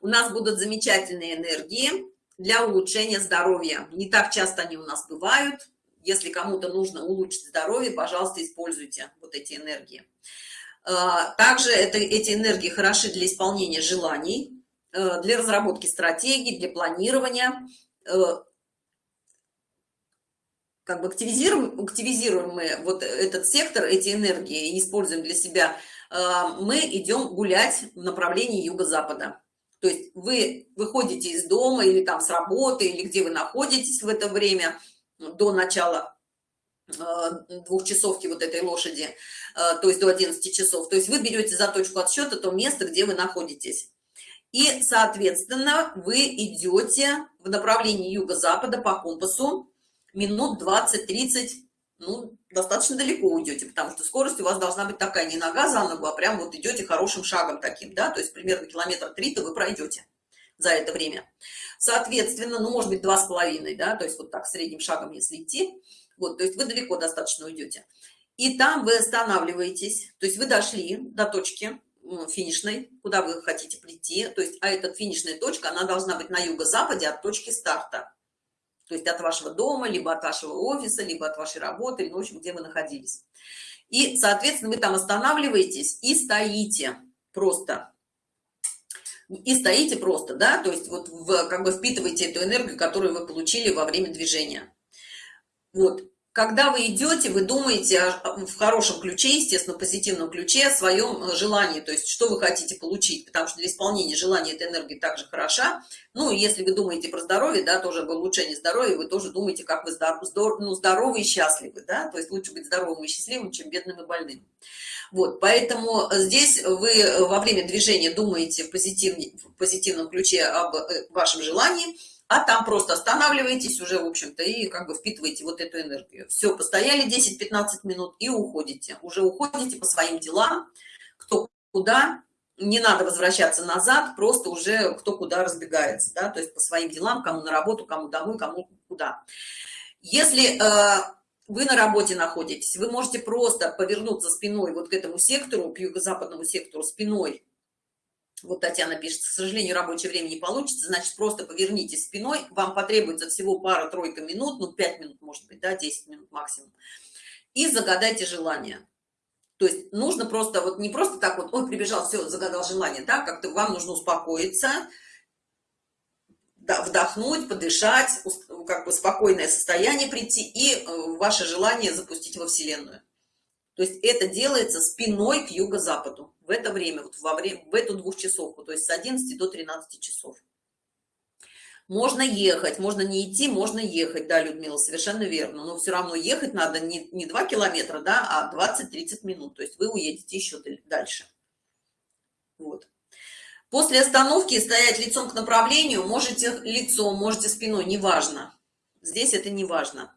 У нас будут замечательные энергии для улучшения здоровья. Не так часто они у нас бывают. Если кому-то нужно улучшить здоровье, пожалуйста, используйте вот эти энергии. А, также это, эти энергии хороши для исполнения желаний, э, для разработки стратегий, для планирования, э, как бы активизируем, активизируем мы вот этот сектор, эти энергии и используем для себя, а, мы идем гулять в направлении юго-запада. То есть вы выходите из дома или там с работы, или где вы находитесь в это время до начала а, двухчасовки вот этой лошади, а, то есть до 11 часов. То есть вы берете за точку отсчета то место, где вы находитесь. И, соответственно, вы идете в направлении юго-запада по компасу, минут 20-30, ну, достаточно далеко уйдете, потому что скорость у вас должна быть такая, не нога за ногу, а прям вот идете хорошим шагом таким, да, то есть примерно километр три-то вы пройдете за это время. Соответственно, ну, может быть, два с половиной, да, то есть вот так средним шагом, если идти, вот, то есть вы далеко достаточно уйдете. И там вы останавливаетесь, то есть вы дошли до точки финишной, куда вы хотите прийти, то есть, а эта финишная точка, она должна быть на юго-западе от точки старта то есть от вашего дома, либо от вашего офиса, либо от вашей работы, ну, в общем, где вы находились. И, соответственно, вы там останавливаетесь и стоите просто. И стоите просто, да, то есть вот в, как бы впитываете эту энергию, которую вы получили во время движения. Вот, когда вы идете, вы думаете в хорошем ключе, естественно, позитивном ключе о своем э, желании, то есть что вы хотите получить, потому что для исполнения желания эта энергия также хороша. Ну, если вы думаете про здоровье, да, тоже об улучшении здоровья, вы тоже думаете, как вы здоров, здоров, ну, здоровы и счастливы, да, то есть лучше быть здоровым и счастливым, чем бедным и больным. Вот, поэтому здесь вы во время движения думаете в, позитив, в позитивном ключе об э, вашем желании, а там просто останавливаетесь уже, в общем-то, и как бы впитываете вот эту энергию. Все, постояли 10-15 минут и уходите. Уже уходите по своим делам, кто куда, не надо возвращаться назад, просто уже кто куда разбегается, да, то есть по своим делам, кому на работу, кому домой, кому куда. Если э, вы на работе находитесь, вы можете просто повернуться спиной вот к этому сектору, к юго-западному сектору спиной, вот Татьяна пишет, к сожалению, рабочее время не получится, значит, просто повернитесь спиной, вам потребуется всего пара-тройка минут, ну, 5 минут, может быть, да, 10 минут максимум, и загадайте желание. То есть нужно просто, вот не просто так вот, ой, прибежал, все, загадал желание, да, как-то вам нужно успокоиться, вдохнуть, подышать, как бы спокойное состояние прийти и э, ваше желание запустить во Вселенную. То есть это делается спиной к юго-западу в это время, вот во время, в эту двухчасовку, то есть с 11 до 13 часов. Можно ехать, можно не идти, можно ехать, да, Людмила, совершенно верно. Но все равно ехать надо не, не 2 километра, да, а 20-30 минут. То есть вы уедете еще дальше. Вот. После остановки стоять лицом к направлению, можете лицом, можете спиной, неважно. Здесь это не важно.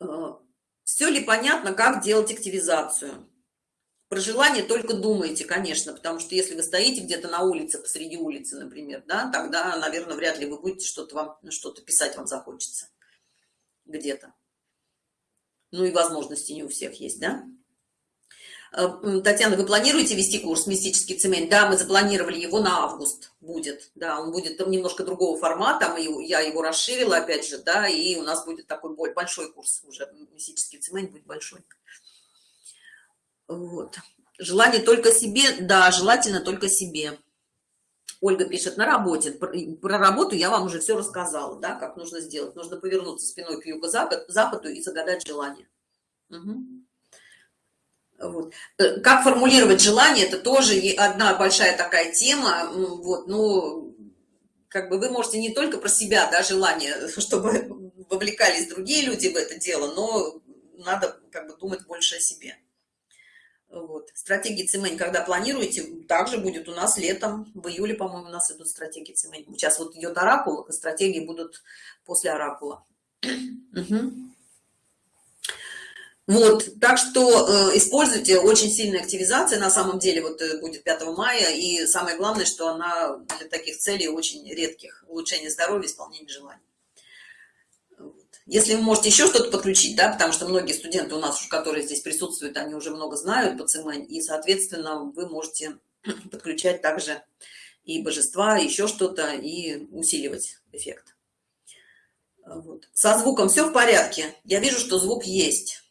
Э, Все ли понятно, как делать активизацию? Про желание только думайте, конечно, потому что если вы стоите где-то на улице, посреди улицы, например, да, тогда, наверное, вряд ли вы будете что-то вам, что-то писать вам захочется где-то. Ну и возможности не у всех есть, да? Э, Татьяна, вы планируете вести курс «Мистический цемент»? Да, мы запланировали его на август будет. Да, он будет там немножко другого формата, мы, я его расширила, опять же, да, и у нас будет такой большой курс уже. «Мистический цемент» будет большой. Вот. Желание только себе? Да, желательно только себе. Ольга пишет, на работе. Про работу я вам уже все рассказала, да, как нужно сделать. Нужно повернуться спиной к юго-западу и загадать желание. Угу. Вот. Э, как формулировать желание, это тоже одна большая такая тема. Вот, ну, как бы вы можете не только про себя, да, желание, [LAUGHS] чтобы вовлекались другие люди в это дело, но надо как бы думать больше о себе. Вот. Стратегии цемень, когда планируете, также будет у нас летом, в июле, по-моему, у нас идут стратегии цемень. Сейчас вот идет оракул, а стратегии будут после оракула. Угу. Вот, так что э, используйте очень сильная активизация, на самом деле, вот э, будет 5 мая, и самое главное, что она для таких целей очень редких, улучшение здоровья, исполнение желаний. Если вы можете еще что-то подключить, да, потому что многие студенты у нас, которые здесь присутствуют, они уже много знают по ЦМН, и, соответственно, вы можете [CLEARS THROAT] подключать также и божества, еще что-то, и усиливать эффект. Вот. Со звуком все в порядке. Я вижу, что звук есть.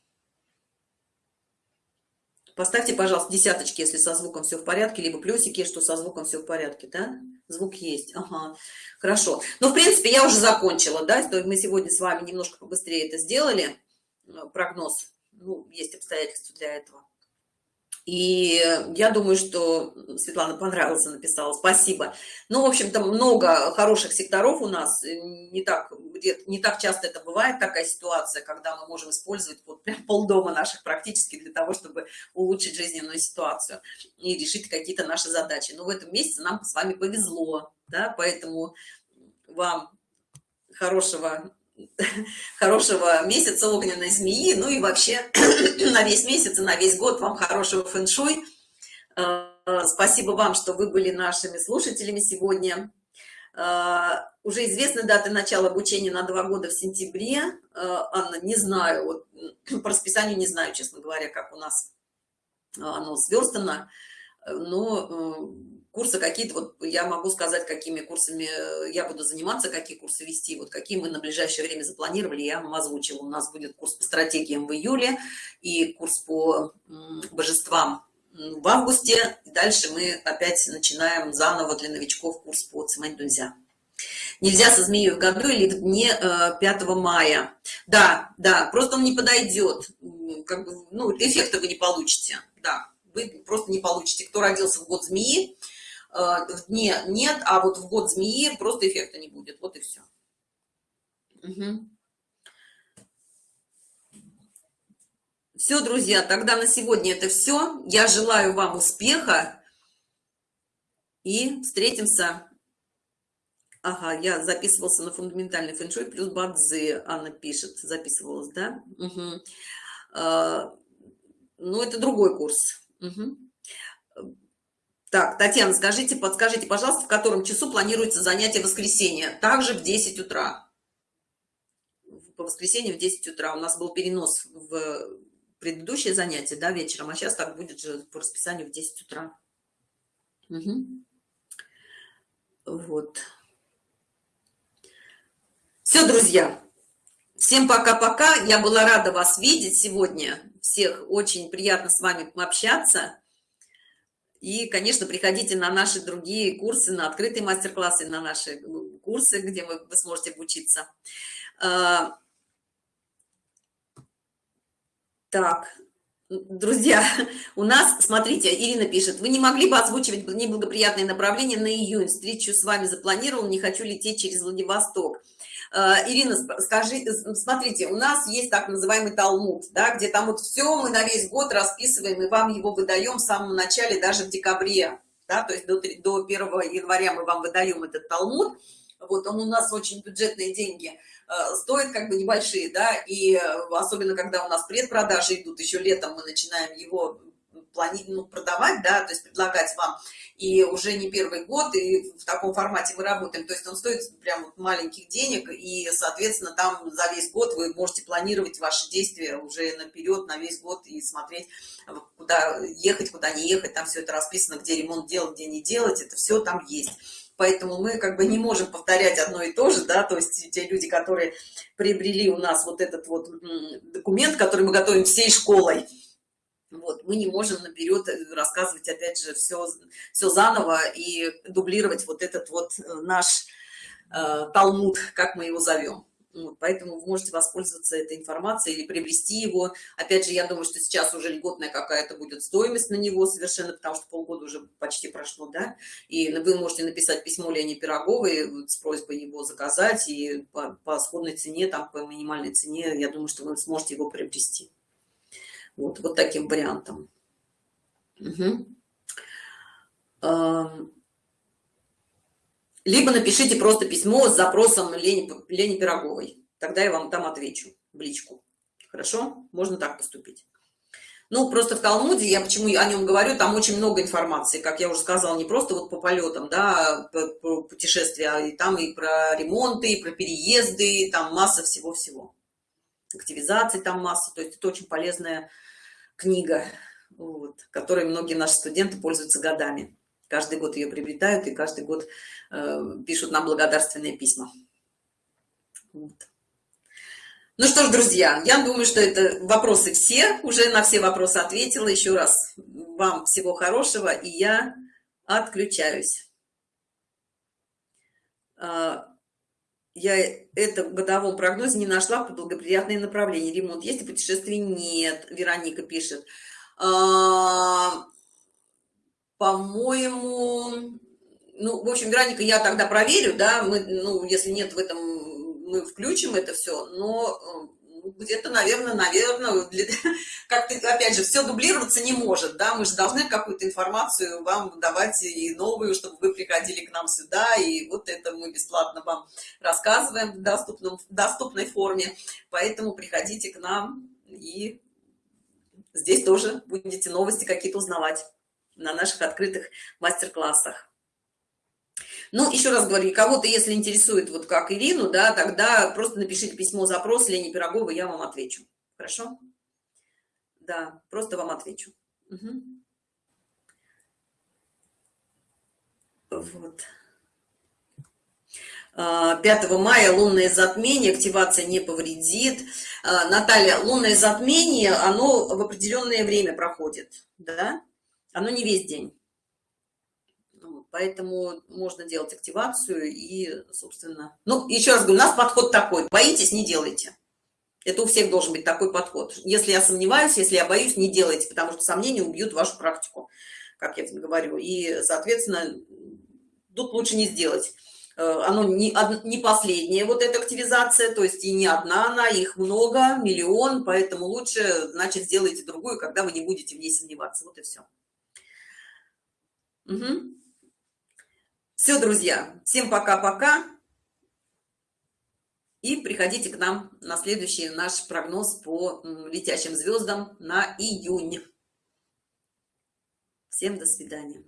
Поставьте, пожалуйста, десяточки, если со звуком все в порядке, либо плюсики, что со звуком все в порядке, да? Звук есть, ага, хорошо. Ну, в принципе, я уже закончила, да, то мы сегодня с вами немножко побыстрее это сделали, э, прогноз, ну, есть обстоятельства для этого. И я думаю, что Светлана понравился, написала. Спасибо. Ну, в общем-то, много хороших секторов у нас. Не так, не так часто это бывает, такая ситуация, когда мы можем использовать вот прям полдома наших практически для того, чтобы улучшить жизненную ситуацию и решить какие-то наши задачи. Но в этом месяце нам с вами повезло, да, поэтому вам хорошего [LAUGHS] хорошего месяца огненной змеи, ну и вообще [CLEARS THROAT] на весь месяц и на весь год вам хорошего фэн-шуй. Э, спасибо вам, что вы были нашими слушателями сегодня. Э, уже известны даты начала обучения на два года в сентябре. Э, Анна, не знаю, вот, [CLEARS THROAT] по расписанию не знаю, честно говоря, как у нас оно сверстано, но курсы какие-то, вот я могу сказать, какими курсами э, я буду заниматься, какие курсы вести, вот какие мы на ближайшее время запланировали, я вам озвучила. У нас будет курс по стратегиям в июле и курс по божествам в августе. Дальше мы опять начинаем заново для новичков курс по цемент дунзя. Нельзя со змеей в году или в дне 5 э, мая. Да, да, просто он не подойдет. Как бы, ну, эффекта вы не получите. Да, вы просто не получите. Кто родился в год змеи, в дне нет, а вот в год змеи просто эффекта не будет. Вот и все. Угу. Все, друзья, тогда на сегодня это все. Я желаю вам успеха и встретимся. Ага, я записывался на фундаментальный фэншуй плюс бадзи, Анна пишет, записывалась, да? Угу. А, ну, это другой курс. Угу. Так, Татьяна, скажите, подскажите, пожалуйста, в котором часу планируется занятие воскресенье? Также в 10 утра. По воскресенье в 10 утра. У нас был перенос в предыдущее занятие, да, вечером, а сейчас так будет же по расписанию в 10 утра. Угу. Вот. Все, друзья. Всем пока-пока. Я была рада вас видеть сегодня. Всех очень приятно с вами общаться. И, конечно, приходите на наши другие курсы, на открытые мастер-классы, на наши курсы, где вы, вы сможете обучиться. А, так друзья у нас смотрите ирина пишет вы не могли бы озвучивать неблагоприятные направления на июнь встречу с вами запланировал не хочу лететь через владивосток э, ирина скажи смотрите у нас есть так называемый талмуд да где там вот все мы на весь год расписываем и вам его выдаем в самом начале даже в декабре да то есть до, до 1 января мы вам выдаем этот талмуд. Вот он у нас очень бюджетные деньги Э, стоят как бы небольшие, да, и э, особенно когда у нас предпродажи идут, еще летом мы начинаем его плани ну, продавать, да, то есть предлагать вам, и уже не первый год, и в таком формате мы работаем, то есть он стоит прям вот маленьких денег, и, соответственно, там за весь год вы можете планировать ваши действия уже наперед, на весь год, и смотреть, куда ехать, куда не ехать, там все это расписано, где ремонт делать, где не делать, это все там есть. Поэтому мы как бы не можем повторять одно и то же, да, то есть те люди, которые приобрели у нас вот этот вот документ, который мы готовим всей школой, вот, мы не можем наперед э, рассказывать, опять же, все, все заново и дублировать вот этот вот э, наш э, талмуд, как мы его зовем. Вот, поэтому вы можете воспользоваться этой информацией или приобрести его. Опять же, я думаю, что сейчас уже льготная какая-то будет стоимость на него совершенно, потому что полгода уже почти прошло, да. И вы можете написать письмо Лене Пироговой с просьбой его заказать, и по, по сходной цене, там, по минимальной цене, я думаю, что вы сможете его приобрести. Вот, вот таким вариантом. Угу либо напишите просто письмо с запросом Лени, Лени Пироговой. Тогда я вам там отвечу в личку. Хорошо? Можно так поступить. Ну, просто в Талмуде, я почему о нем говорю, там очень много информации, как я уже сказала, не просто вот по полетам, да, по путешествия, а и там и про ремонты, и про переезды, там масса всего-всего. Активизации там масса, то есть это очень полезная книга, вот, которой многие наши студенты пользуются годами. Каждый год ее приобретают и каждый год э, пишут нам благодарственные письма. Вот. Ну что ж, друзья, я думаю, что это вопросы все. Уже на все вопросы ответила. Еще раз вам всего хорошего, и я отключаюсь. Я это в годовом прогнозе не нашла по благоприятные направления. Ремонт есть и путешествий нет, Вероника пишет. А, по-моему, ну, в общем, Вероника, я тогда проверю, да, мы, ну, если нет в этом, мы включим это все, но э, где-то, наверное, наверное, [LAUGHS] как-то, опять же, все дублироваться не может, да, мы же должны какую-то информацию вам давать и новую, чтобы вы приходили к нам сюда, и вот это мы бесплатно вам рассказываем в, доступном, в доступной форме, поэтому приходите к нам и здесь тоже будете новости какие-то узнавать на наших открытых мастер-классах. Ну, еще раз говорю, кого-то, если интересует, вот как Ирину, да, тогда просто напишите письмо, запрос Лене Пироговой, я вам отвечу. Хорошо? Да, просто вам отвечу. Угу. Вот. 5 а, мая лунное затмение, активация не повредит. А, Наталья, лунное затмение, оно в определенное время проходит, да? оно не весь день. Поэтому можно делать активацию и, собственно... Ну, еще раз говорю, у нас подход такой. Боитесь, не делайте. Это у всех должен быть такой подход. Если я сомневаюсь, если я боюсь, не делайте, потому что сомнения убьют вашу практику, как я говорю. И, соответственно, тут лучше не сделать. Э, оно не, не последняя вот эта активизация, то есть и не одна она, их много, миллион, поэтому лучше, значит, сделайте другую, когда вы не будете в ней сомневаться. Вот и все. Угу. Все, друзья, всем пока-пока. И приходите к нам на следующий наш прогноз по летящим звездам на июнь. Всем до свидания.